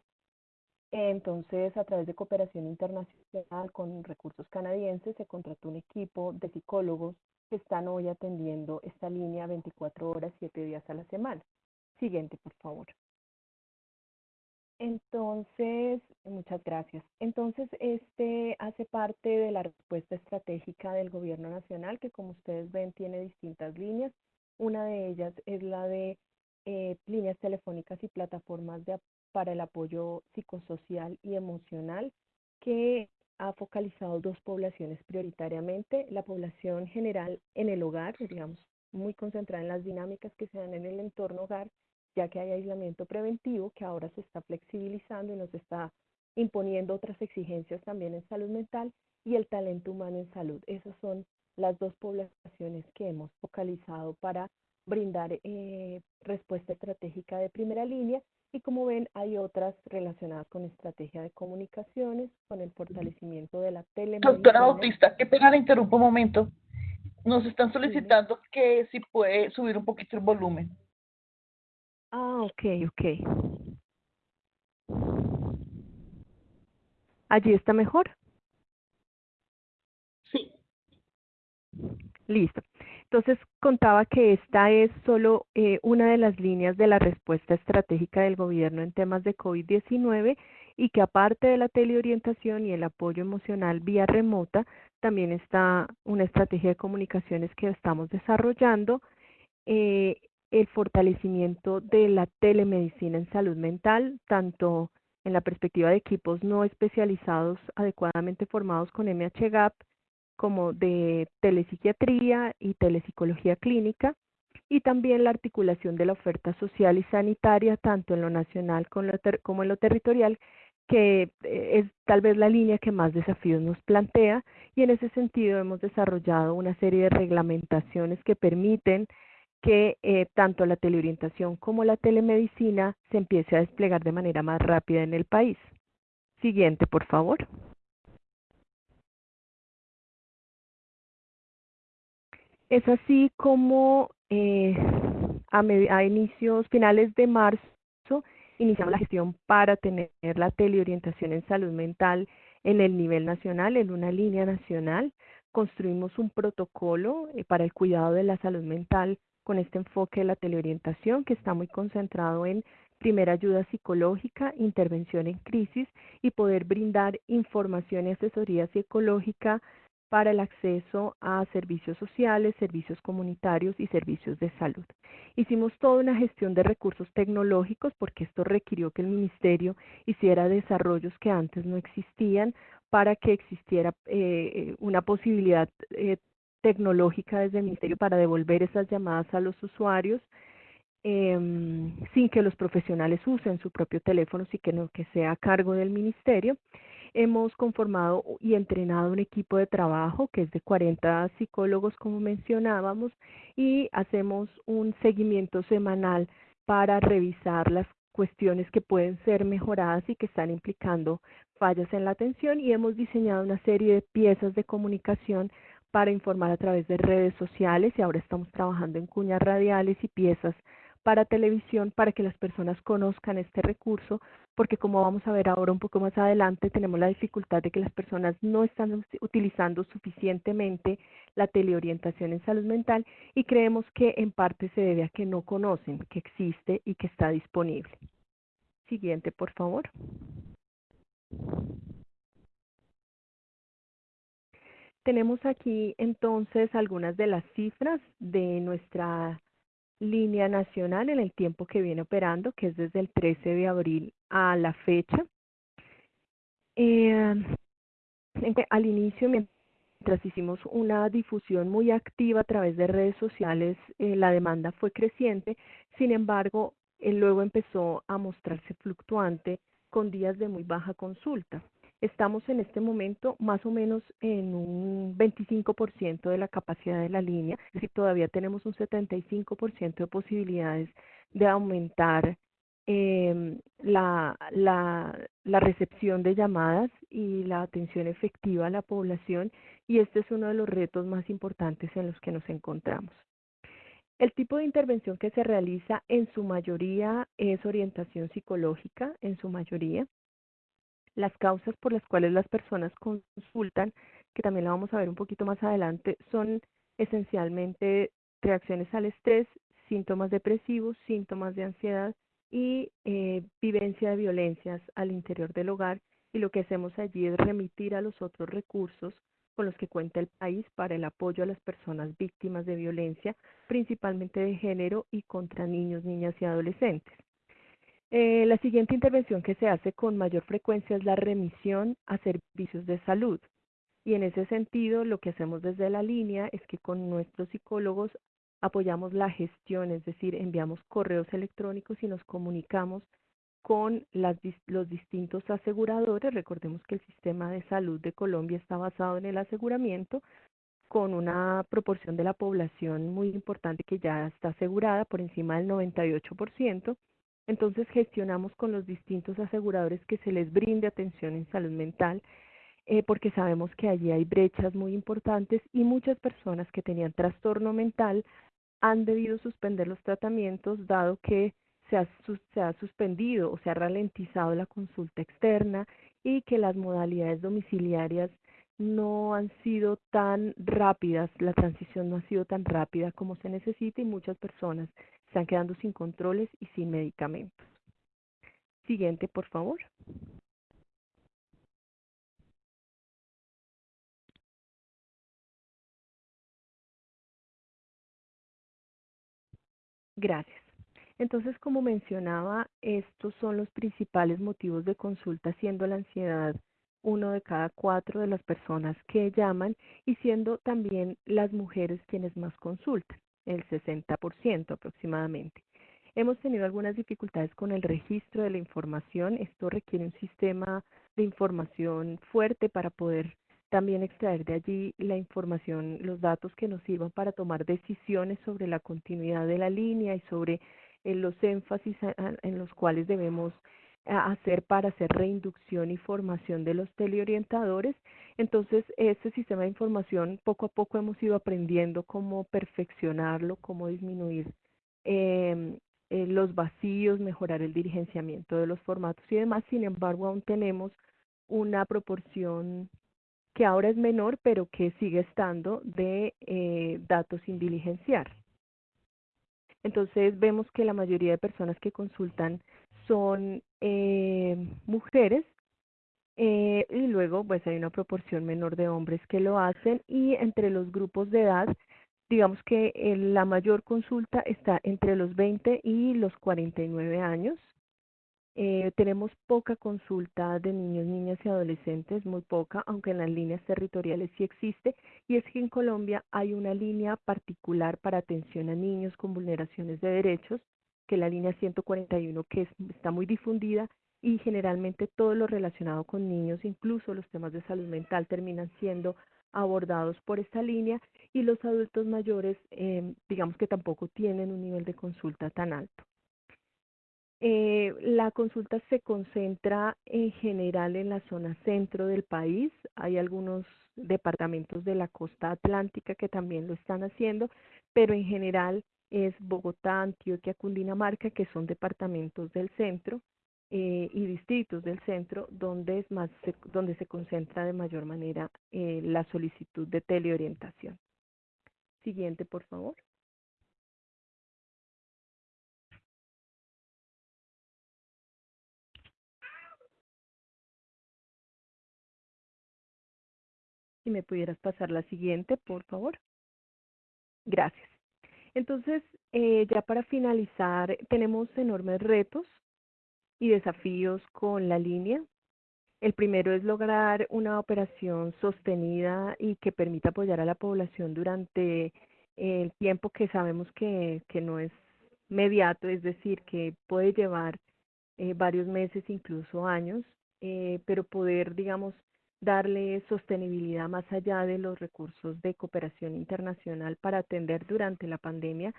Entonces, a través de cooperación internacional con recursos canadienses, se contrató un equipo de psicólogos que están hoy atendiendo esta línea 24 horas, 7 días a la semana. Siguiente, por favor. Entonces, muchas gracias. Entonces, este hace parte de la respuesta estratégica del gobierno nacional, que como ustedes ven tiene distintas líneas. Una de ellas es la de eh, líneas telefónicas y plataformas de, para el apoyo psicosocial y emocional, que ha focalizado dos poblaciones prioritariamente, la población general en el hogar, digamos, muy concentrada en las dinámicas que se dan en el entorno hogar, ya que hay aislamiento preventivo que ahora se está flexibilizando y nos está imponiendo otras exigencias también en salud mental y el talento humano en salud. Esas son las dos poblaciones que hemos focalizado para brindar eh, respuesta estratégica de primera línea y como ven hay otras relacionadas con estrategia de comunicaciones, con el fortalecimiento de la telemedicina. Doctora Bautista, qué pena le interrumpo un momento. Nos están solicitando que si puede subir un poquito el volumen. Ah, ok, ok. ¿Allí está mejor? Sí. Listo. Entonces contaba que esta es solo eh, una de las líneas de la respuesta estratégica del gobierno en temas de COVID-19 y que aparte de la teleorientación y el apoyo emocional vía remota, también está una estrategia de comunicaciones que estamos desarrollando eh, el fortalecimiento de la telemedicina en salud mental, tanto en la perspectiva de equipos no especializados adecuadamente formados con MHGAP, como de telepsiquiatría y telepsicología clínica, y también la articulación de la oferta social y sanitaria, tanto en lo nacional como en lo territorial, que eh, es tal vez la línea que más desafíos nos plantea, y en ese sentido hemos desarrollado una serie de reglamentaciones que permiten que eh, tanto la teleorientación como la telemedicina se empiece a desplegar de manera más rápida en el país. Siguiente, por favor. Es así como eh, a, a inicios, finales de marzo, iniciamos la gestión para tener la teleorientación en salud mental en el nivel nacional, en una línea nacional. Construimos un protocolo eh, para el cuidado de la salud mental con este enfoque de la teleorientación que está muy concentrado en primera ayuda psicológica, intervención en crisis y poder brindar información y asesoría psicológica para el acceso a servicios sociales, servicios comunitarios y servicios de salud. Hicimos toda una gestión de recursos tecnológicos porque esto requirió que el ministerio hiciera desarrollos que antes no existían para que existiera eh, una posibilidad eh, tecnológica desde el ministerio para devolver esas llamadas a los usuarios em, sin que los profesionales usen su propio teléfono, sino que sea a cargo del ministerio. Hemos conformado y entrenado un equipo de trabajo que es de 40 psicólogos, como mencionábamos, y hacemos un seguimiento semanal para revisar las cuestiones que pueden ser mejoradas y que están implicando fallas en la atención y hemos diseñado una serie de piezas de comunicación para informar a través de redes sociales y ahora estamos trabajando en cuñas radiales y piezas para televisión para que las personas conozcan este recurso, porque como vamos a ver ahora un poco más adelante, tenemos la dificultad de que las personas no están utilizando suficientemente la teleorientación en salud mental y creemos que en parte se debe a que no conocen que existe y que está disponible. Siguiente, por favor. Tenemos aquí entonces algunas de las cifras de nuestra línea nacional en el tiempo que viene operando, que es desde el 13 de abril a la fecha. Eh, al inicio, mientras hicimos una difusión muy activa a través de redes sociales, eh, la demanda fue creciente, sin embargo, eh, luego empezó a mostrarse fluctuante con días de muy baja consulta. Estamos en este momento más o menos en un 25% de la capacidad de la línea, es todavía tenemos un 75% de posibilidades de aumentar eh, la, la, la recepción de llamadas y la atención efectiva a la población y este es uno de los retos más importantes en los que nos encontramos. El tipo de intervención que se realiza en su mayoría es orientación psicológica, en su mayoría. Las causas por las cuales las personas consultan, que también la vamos a ver un poquito más adelante, son esencialmente reacciones al estrés, síntomas depresivos, síntomas de ansiedad y eh, vivencia de violencias al interior del hogar. Y lo que hacemos allí es remitir a los otros recursos con los que cuenta el país para el apoyo a las personas víctimas de violencia, principalmente de género y contra niños, niñas y adolescentes. Eh, la siguiente intervención que se hace con mayor frecuencia es la remisión a servicios de salud. Y en ese sentido, lo que hacemos desde la línea es que con nuestros psicólogos apoyamos la gestión, es decir, enviamos correos electrónicos y nos comunicamos con las, los distintos aseguradores. Recordemos que el sistema de salud de Colombia está basado en el aseguramiento con una proporción de la población muy importante que ya está asegurada por encima del 98%. Entonces gestionamos con los distintos aseguradores que se les brinde atención en salud mental eh, porque sabemos que allí hay brechas muy importantes y muchas personas que tenían trastorno mental han debido suspender los tratamientos dado que se ha, se ha suspendido o se ha ralentizado la consulta externa y que las modalidades domiciliarias no han sido tan rápidas, la transición no ha sido tan rápida como se necesita y muchas personas están quedando sin controles y sin medicamentos. Siguiente, por favor. Gracias. Entonces, como mencionaba, estos son los principales motivos de consulta, siendo la ansiedad uno de cada cuatro de las personas que llaman y siendo también las mujeres quienes más consultan, el 60% aproximadamente. Hemos tenido algunas dificultades con el registro de la información. Esto requiere un sistema de información fuerte para poder también extraer de allí la información, los datos que nos sirvan para tomar decisiones sobre la continuidad de la línea y sobre eh, los énfasis en los cuales debemos hacer para hacer reinducción y formación de los teleorientadores. Entonces, este sistema de información poco a poco hemos ido aprendiendo cómo perfeccionarlo, cómo disminuir em, eh, los vacíos, mejorar el dirigenciamiento de los formatos y demás. Sin embargo, aún tenemos una proporción que ahora es menor, pero que sigue estando de eh, datos sin diligenciar. Entonces vemos que la mayoría de personas que consultan son eh, mujeres eh, y luego pues hay una proporción menor de hombres que lo hacen y entre los grupos de edad digamos que la mayor consulta está entre los 20 y los 49 años. Eh, tenemos poca consulta de niños, niñas y adolescentes, muy poca, aunque en las líneas territoriales sí existe, y es que en Colombia hay una línea particular para atención a niños con vulneraciones de derechos, que es la línea 141, que está muy difundida y generalmente todo lo relacionado con niños, incluso los temas de salud mental, terminan siendo abordados por esta línea y los adultos mayores, eh, digamos que tampoco tienen un nivel de consulta tan alto. Eh, la consulta se concentra en general en la zona centro del país. Hay algunos departamentos de la costa atlántica que también lo están haciendo, pero en general es Bogotá, Antioquia, Cundinamarca, que son departamentos del centro eh, y distritos del centro donde, es más, se, donde se concentra de mayor manera eh, la solicitud de teleorientación. Siguiente, por favor. Si me pudieras pasar la siguiente, por favor. Gracias. Entonces, eh, ya para finalizar, tenemos enormes retos y desafíos con la línea. El primero es lograr una operación sostenida y que permita apoyar a la población durante el tiempo que sabemos que, no es mediato, es decir, que puede llevar eh, varios meses, incluso años, eh, pero poder, digamos, darle sostenibilidad más allá de los recursos de cooperación internacional para atender durante la pandemia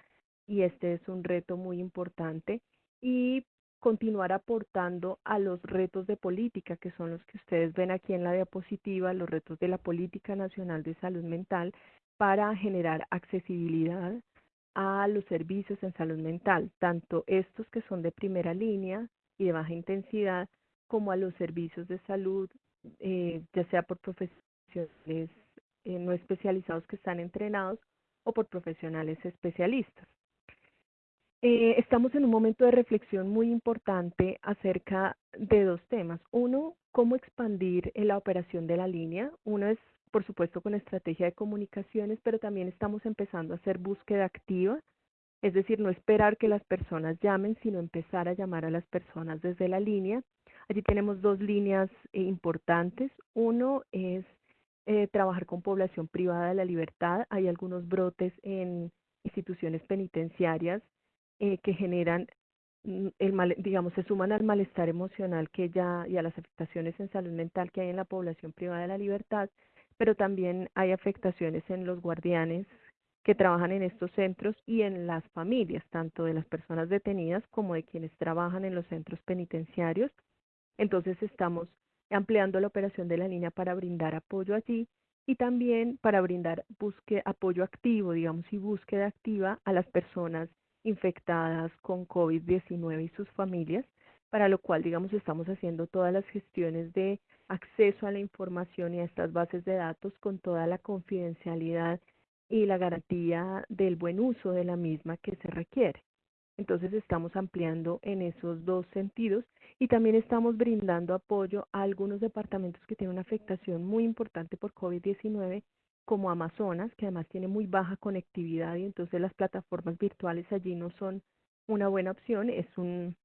y este es un reto muy importante y continuar aportando a los retos de política que son los que ustedes ven aquí en la diapositiva, los retos de la política nacional de salud mental para generar accesibilidad a los servicios en salud mental, tanto estos que son de primera línea y de baja intensidad, como a los servicios de salud eh, ya sea por profesionales eh, no especializados que están entrenados o por profesionales especialistas. Eh, estamos en un momento de reflexión muy importante acerca de dos temas. Uno, cómo expandir la operación de la línea. Uno es, por supuesto, con estrategia de comunicaciones, pero también estamos empezando a hacer búsqueda activa, es decir, no esperar que las personas llamen, sino empezar a llamar a las personas desde la línea Allí tenemos dos líneas eh, importantes. Uno es eh, trabajar con población privada de la libertad. Hay algunos brotes en instituciones penitenciarias eh, que generan mm, el mal, digamos, se suman al malestar emocional que ya y a las afectaciones en salud mental que hay en la población privada de la libertad, pero también hay afectaciones en los guardianes que trabajan en estos centros y en las familias, tanto de las personas detenidas como de quienes trabajan en los centros penitenciarios. Entonces estamos ampliando la operación de la línea para brindar apoyo allí y también para brindar apoyo activo, digamos, y búsqueda activa a las personas infectadas con COVID-19 y sus familias, para lo cual, digamos, estamos haciendo todas las gestiones de acceso a la información y a estas bases de datos con toda la confidencialidad y la garantía del buen uso de la misma que se requiere. Entonces estamos ampliando en esos dos sentidos y también estamos brindando apoyo a algunos departamentos que tienen una afectación muy importante por COVID-19, como Amazonas, que además tiene muy baja conectividad y entonces las plataformas virtuales allí no son una buena opción. Es un,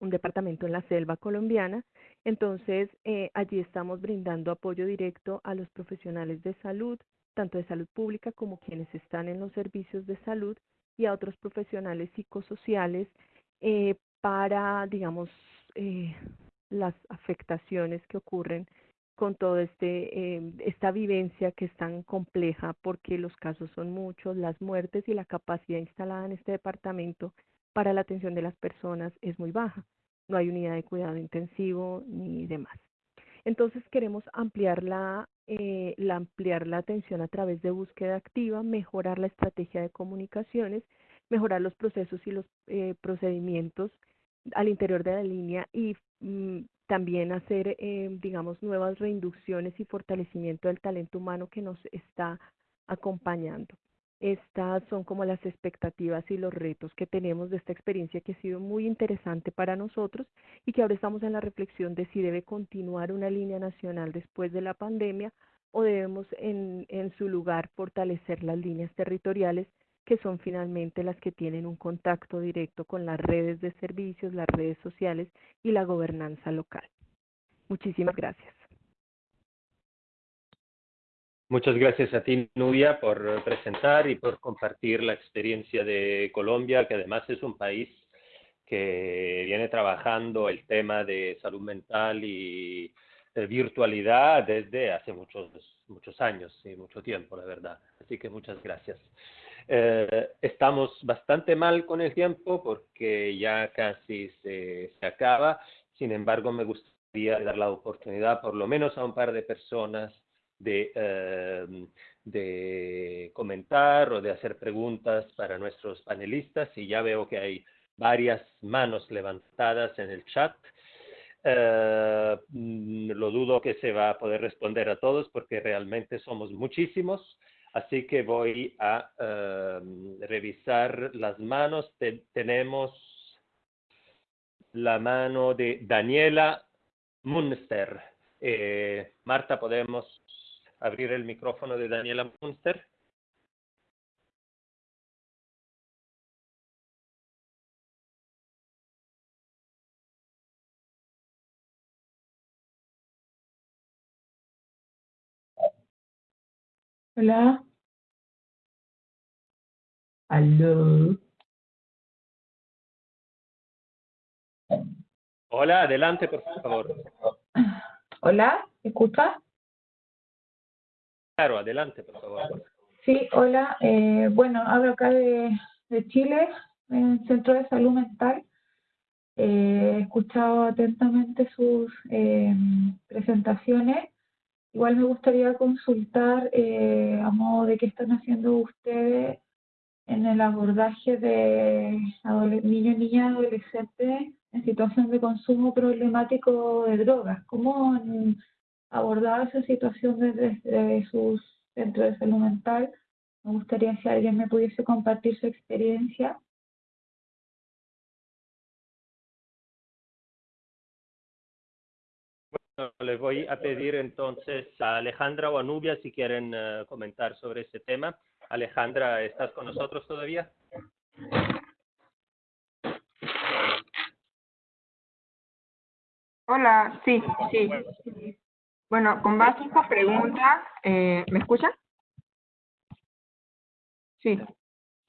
un departamento en la selva colombiana. Entonces eh, allí estamos brindando apoyo directo a los profesionales de salud, tanto de salud pública como quienes están en los servicios de salud y a otros profesionales psicosociales eh, para, digamos, eh, las afectaciones que ocurren con toda este, eh, esta vivencia que es tan compleja porque los casos son muchos, las muertes y la capacidad instalada en este departamento para la atención de las personas es muy baja. No hay unidad de cuidado intensivo ni demás. Entonces queremos ampliar la, eh, la, ampliar la atención a través de búsqueda activa, mejorar la estrategia de comunicaciones, mejorar los procesos y los eh, procedimientos al interior de la línea y mm, también hacer, eh, digamos, nuevas reinducciones y fortalecimiento del talento humano que nos está acompañando. Estas son como las expectativas y los retos que tenemos de esta experiencia que ha sido muy interesante para nosotros y que ahora estamos en la reflexión de si debe continuar una línea nacional después de la pandemia o debemos en, su lugar fortalecer las líneas territoriales que son finalmente las que tienen un contacto directo con las redes de servicios, las redes sociales y la gobernanza local. Muchísimas gracias. Muchas gracias a ti, Nubia, por presentar y por compartir la experiencia de Colombia, que además es un país que viene trabajando el tema de salud mental y virtualidad desde hace muchos, muchos años y mucho tiempo, la verdad. Así que muchas gracias. Eh, estamos bastante mal con el tiempo porque ya casi se, se acaba. Sin embargo, me gustaría dar la oportunidad por lo menos a un par de personas de, eh, de comentar o de hacer preguntas para nuestros panelistas y ya veo que hay varias manos levantadas en el chat. Eh, mm, lo dudo que se va a poder responder a todos porque realmente somos muchísimos, así que voy a eh, revisar las manos. tenemos la mano de Daniela Munster. Marta, ¿podemos abrir el micrófono de Daniela Munster. Hola. Aló. Hola, adelante, por favor. Hola, ¿escucha? Claro, adelante, por favor. Sí, hola. Eh, bueno, hablo acá de, Chile, en Centro de Salud Mental. Eh, he escuchado atentamente sus eh, presentaciones. Igual me gustaría consultar eh, a modo de qué están haciendo ustedes en el abordaje de niños, niñas, adolescentes en situación de consumo problemático de drogas. ¿Cómo han abordado esa situación desde, desde sus centros de salud mental? Me gustaría si alguien me pudiese compartir su experiencia. Bueno, les voy a pedir entonces a Alejandra o a Nubia si quieren eh, comentar sobre este tema. Alejandra, ¿estás con nosotros todavía? Hola, sí, sí. Bueno, con base a esta pregunta, eh, ¿me escuchan? Sí,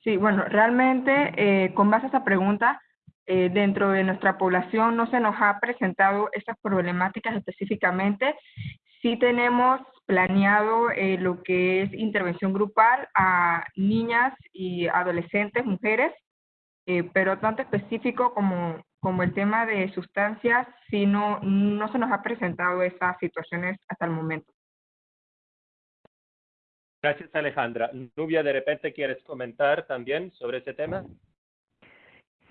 sí, bueno, realmente eh, con base a esta pregunta, eh, dentro de nuestra población no se nos ha presentado estas problemáticas específicamente. Sí tenemos planeado eh, lo que es intervención grupal a niñas y adolescentes, mujeres, pero tanto específico como, como el tema de sustancias, sí no, no se nos ha presentado esas situaciones hasta el momento. Gracias, Alejandra. Nubia, ¿de repente quieres comentar también sobre ese tema?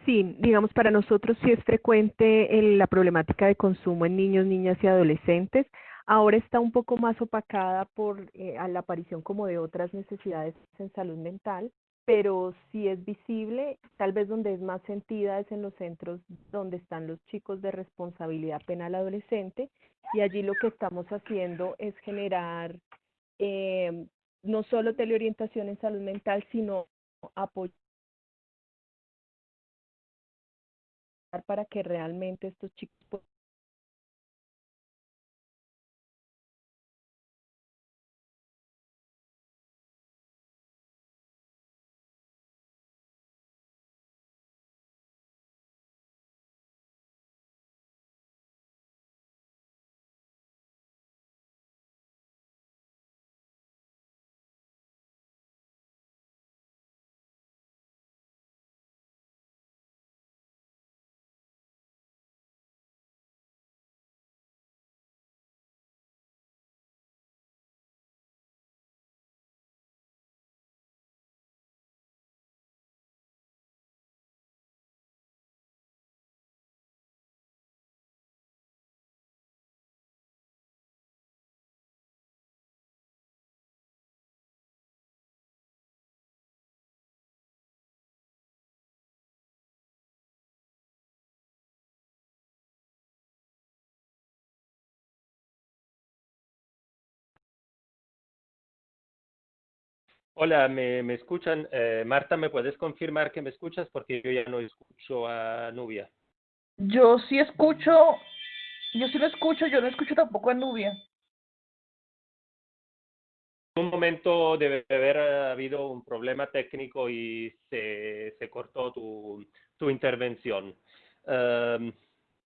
Sí, digamos, para nosotros sí es frecuente el- la problemática de consumo en niños, niñas y adolescentes. Ahora está un poco más opacada por eh, a la aparición como de otras necesidades en salud mental, pero sí es visible, tal vez donde es más sentida es en los centros donde están los chicos de responsabilidad penal adolescente y allí lo que estamos haciendo es generar eh, no solo teleorientación en salud mental, sino apoyo para que realmente estos chicos Hola, ¿me, me escuchan? Eh, Marta, ¿me puedes confirmar que me escuchas? Porque yo ya no escucho a Nubia. Yo sí escucho, yo sí lo escucho, yo no escucho tampoco a Nubia. En un momento debe haber habido un problema técnico y se, se cortó tu, tu intervención. Em,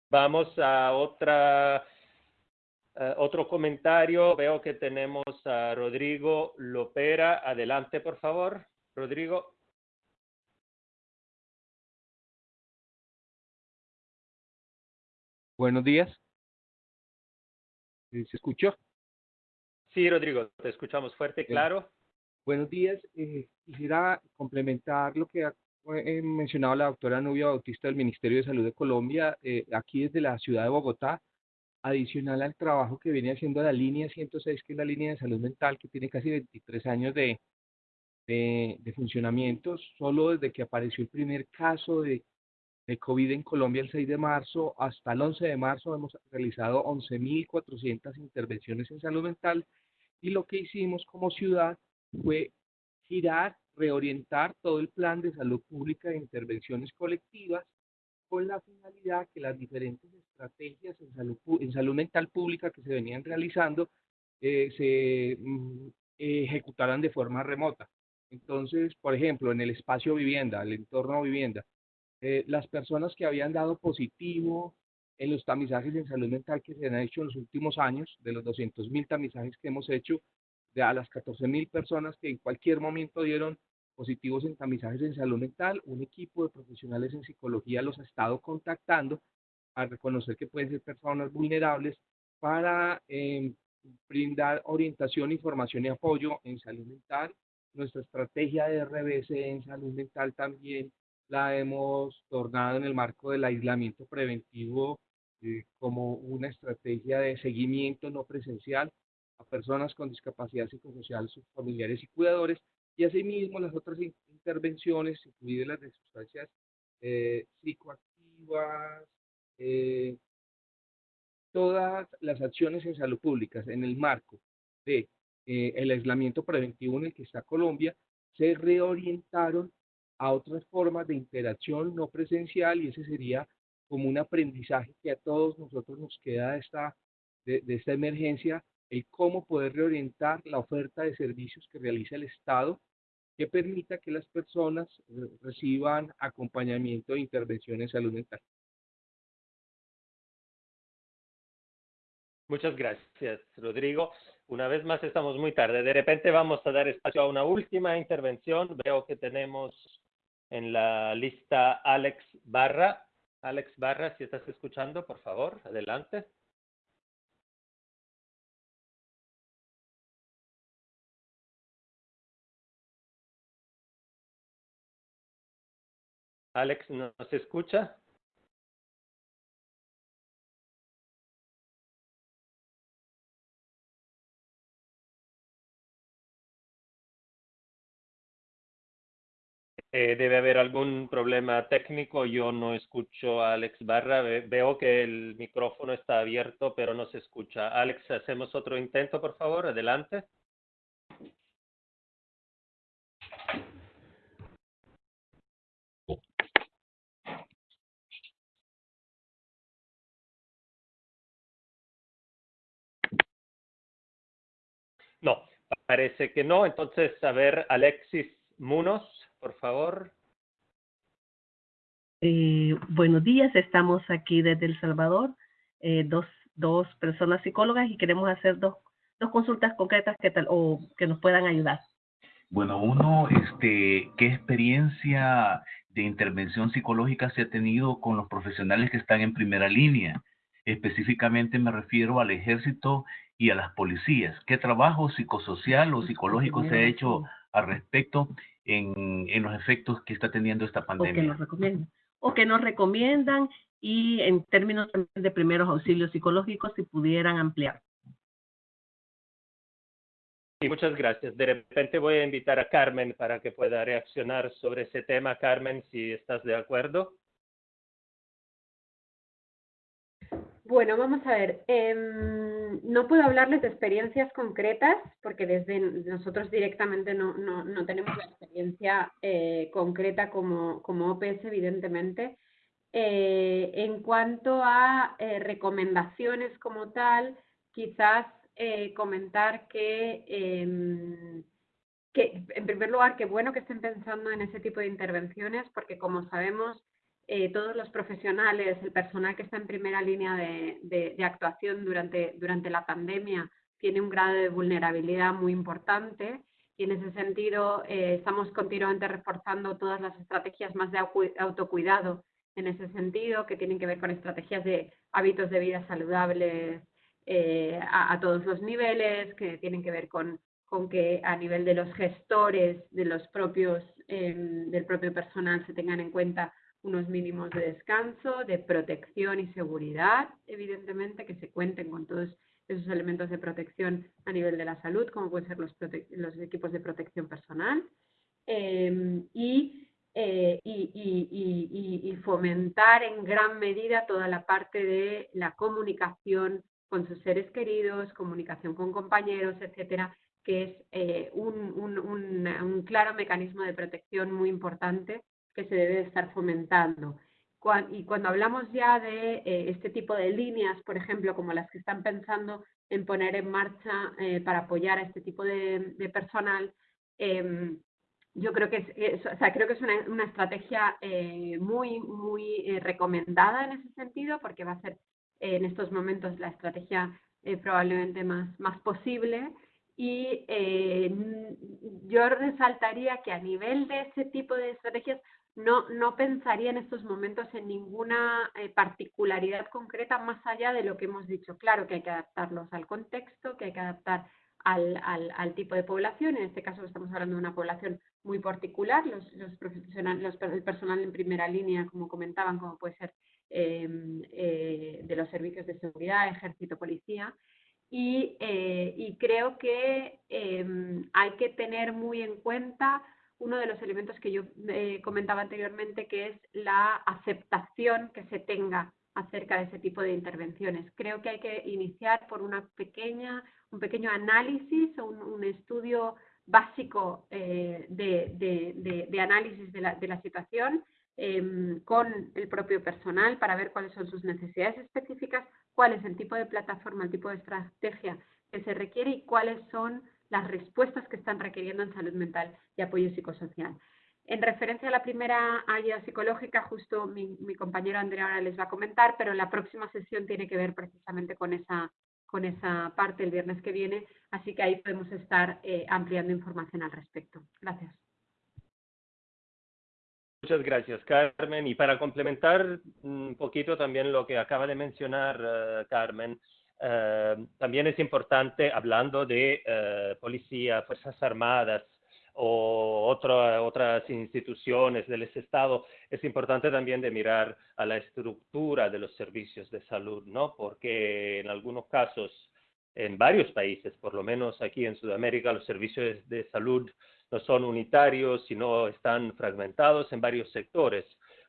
vamos a otra, eh, otro comentario. Veo que tenemos a Rodrigo Lopera. Adelante, por favor. Rodrigo. Buenos días. ¿Se escuchó? Sí, Rodrigo, te escuchamos fuerte y claro. Buenos días. Eh, quisiera complementar lo que ha eh, mencionado la doctora Nubia Bautista del Ministerio de Salud de Colombia, eh, aquí desde la ciudad de Bogotá, adicional al trabajo que viene haciendo la línea 106, que es la línea de salud mental, que tiene casi 23 años de, de, de funcionamiento, solo desde que apareció el primer caso de, de COVID en Colombia el 6 de marzo hasta el 11 de marzo hemos realizado 11.400 intervenciones en salud mental y lo que hicimos como ciudad fue girar, reorientar todo el plan de salud pública de intervenciones colectivas con la finalidad que las diferentes estrategias en salud, en salud mental pública que se venían realizando eh, se mm, ejecutaran de forma remota. Entonces, por ejemplo, en el espacio vivienda, el entorno vivienda, eh, las personas que habían dado positivo en los tamizajes en salud mental que se han hecho en los últimos años, de los 200 mil tamizajes que hemos hecho, de a las 14 mil personas que en cualquier momento dieron positivos en tamizajes en salud mental, un equipo de profesionales en psicología los ha estado contactando a reconocer que pueden ser personas vulnerables para em, brindar orientación, información y apoyo en salud mental. Nuestra estrategia de RBC en salud mental también la hemos tornado en el marco del aislamiento preventivo eh, como una estrategia de seguimiento no presencial a personas con discapacidad psicosocial, sus familiares y cuidadores, y asimismo las otras intervenciones, incluidas las de sustancias eh, psicoactivas, eh, todas las acciones en salud pública en el marco de eh, el aislamiento preventivo en el que está Colombia se reorientaron a otras formas de interacción no presencial y ese sería como un aprendizaje que a todos nosotros nos queda de esta, de, de esta emergencia, el cómo poder reorientar la oferta de servicios que realiza el Estado que permita que las personas reciban acompañamiento e intervención en salud mental. Muchas gracias, Rodrigo. Una vez más estamos muy tarde. De repente vamos a dar espacio a una última intervención. Veo que tenemos en la lista Alex Barra. Alex Barra, si estás escuchando, por favor, adelante. Alex, ¿nos escucha? Eh, debe haber algún problema técnico. Yo no escucho a Alex Barra. veo que el micrófono está abierto, pero no se escucha. Alex, hacemos otro intento, por favor. Adelante. No, parece que no. Entonces, a ver, Alexis Munos, por favor. Eh, buenos días, estamos aquí desde El Salvador, eh, dos, dos personas psicólogas y queremos hacer dos, dos consultas concretas que tal, o que nos puedan ayudar. Bueno, uno, este, ¿qué experiencia de intervención psicológica se ha tenido con los profesionales que están en primera línea? Específicamente me refiero al ejército y a las policías. ¿Qué trabajo psicosocial o psicológico se ha hecho al respecto en, en los efectos que está teniendo esta pandemia? O que nos recomiendan. O que nos recomiendan y en términos de primeros auxilios psicológicos, si pudieran ampliar. Sí, muchas gracias. De repente voy a invitar a Carmen para que pueda reaccionar sobre ese tema. Carmen, si estás de acuerdo. Bueno, vamos a ver. Em, no puedo hablarles de experiencias concretas porque desde nosotros directamente no, no, tenemos la experiencia eh, concreta como, como OPS, evidentemente. Eh, en cuanto a eh, recomendaciones como tal, quizás comentar que, em, que, en primer lugar, que bueno que estén pensando en ese tipo de intervenciones porque, como sabemos, eh, todos los profesionales, el personal que está en primera línea de, actuación durante, durante la pandemia tiene un grado de vulnerabilidad muy importante y en ese sentido eh, estamos continuamente reforzando todas las estrategias más de autocuidado en ese sentido, que tienen que ver con estrategias de hábitos de vida saludables eh, a, todos los niveles, que tienen que ver con, con que a nivel de los gestores, de los propios, em, del propio personal se tengan en cuenta unos mínimos de descanso, de protección y seguridad, evidentemente, que se cuenten con todos esos elementos de protección a nivel de la salud, como pueden ser los, equipos de protección personal, em, eh, y, fomentar en gran medida toda la parte de la comunicación con sus seres queridos, comunicación con compañeros, etcétera, que es eh, un claro mecanismo de protección muy importante que se debe estar fomentando. Y cuando hablamos ya de eh, este tipo de líneas, por ejemplo, como las que están pensando en poner en marcha eh, para apoyar a este tipo de, personal. Em, yo creo que es, o sea, creo que es una, estrategia eh, muy, muy eh, recomendada en ese sentido, porque va a ser en estos momentos la estrategia probablemente más, más posible. Y yo resaltaría que a nivel de ese tipo de estrategias no, no pensaría en estos momentos en ninguna eh, particularidad concreta más allá de lo que hemos dicho. Claro que hay que adaptarlos al contexto, que hay que adaptar al, al, tipo de población. En este caso estamos hablando de una población muy particular, los, los profesionales, el personal en primera línea, como comentaban, como puede ser em, eh, de los servicios de seguridad, ejército, policía. Y, eh, creo que em, hay que tener muy en cuenta uno de los elementos que yo eh, comentaba anteriormente, que es la aceptación que se tenga acerca de ese tipo de intervenciones. Creo que hay que iniciar por una pequeña, un pequeño análisis o un, estudio básico eh, de, análisis de la, situación em, con el propio personal para ver cuáles son sus necesidades específicas, cuál es el tipo de plataforma, el tipo de estrategia que se requiere y cuáles son las respuestas que están requiriendo en salud mental y apoyo psicosocial. En referencia a la primera ayuda psicológica, justo mi, compañero Andrea ahora les va a comentar, pero la próxima sesión tiene que ver precisamente con esa, con esa parte el viernes que viene, así que ahí podemos estar eh, ampliando información al respecto. Gracias. Muchas gracias, Carmen. Y para complementar un poquito también lo que acaba de mencionar eh, Carmen, también es importante, hablando de eh, policía, Fuerzas Armadas o otras instituciones del Estado, es importante también de mirar a la estructura de los servicios de salud, ¿no? Porque en algunos casos, en varios países, por lo menos aquí en Sudamérica, los servicios de salud no son unitarios, sino están fragmentados en varios sectores.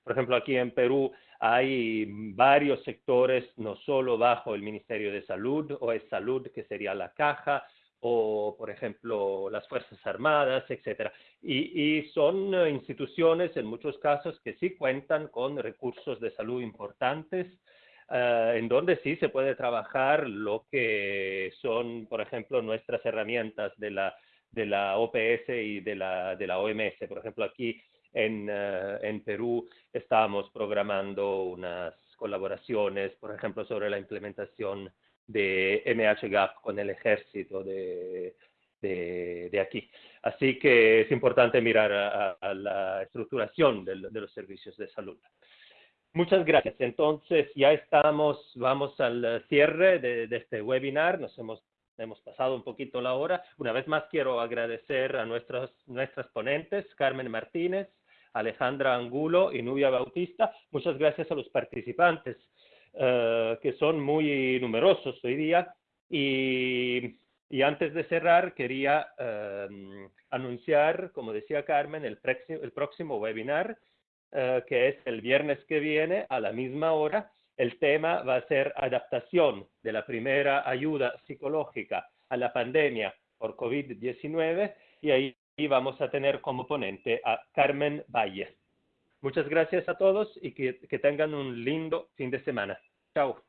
Por ejemplo, aquí en Perú hay varios sectores, no solo bajo el Ministerio de Salud o es Salud, que sería la caja, o por ejemplo las Fuerzas Armadas, etcétera. Y, son instituciones en muchos casos que sí cuentan con recursos de salud importantes, eh, en donde sí se puede trabajar lo que son, por ejemplo, nuestras herramientas de la, de la OPS y de la, de la OMS. Por ejemplo, aquí en, eh, en Perú estamos programando unas colaboraciones, por ejemplo, sobre la implementación de MHGAP con el ejército de, de, aquí. Así que es importante mirar a, la estructuración de, los servicios de salud. Muchas gracias. Entonces, ya estamos, vamos al cierre de, de, este webinar. Nos hemos, hemos pasado un poquito la hora. Una vez más, quiero agradecer a nuestros, nuestras ponentes, Carmen Martínez, Alejandra Angulo y Nubia Bautista. Muchas gracias a los participantes, eh, que son muy numerosos hoy día. Y, antes de cerrar, quería eh, anunciar, como decía Carmen, el, próximo webinar, eh, que es el viernes que viene a la misma hora. El tema va a ser adaptación de la primera ayuda psicológica a la pandemia por COVID-19 y ahí y vamos a tener como ponente a Carmen Valle. Muchas gracias a todos y que, que tengan un lindo fin de semana. Chao.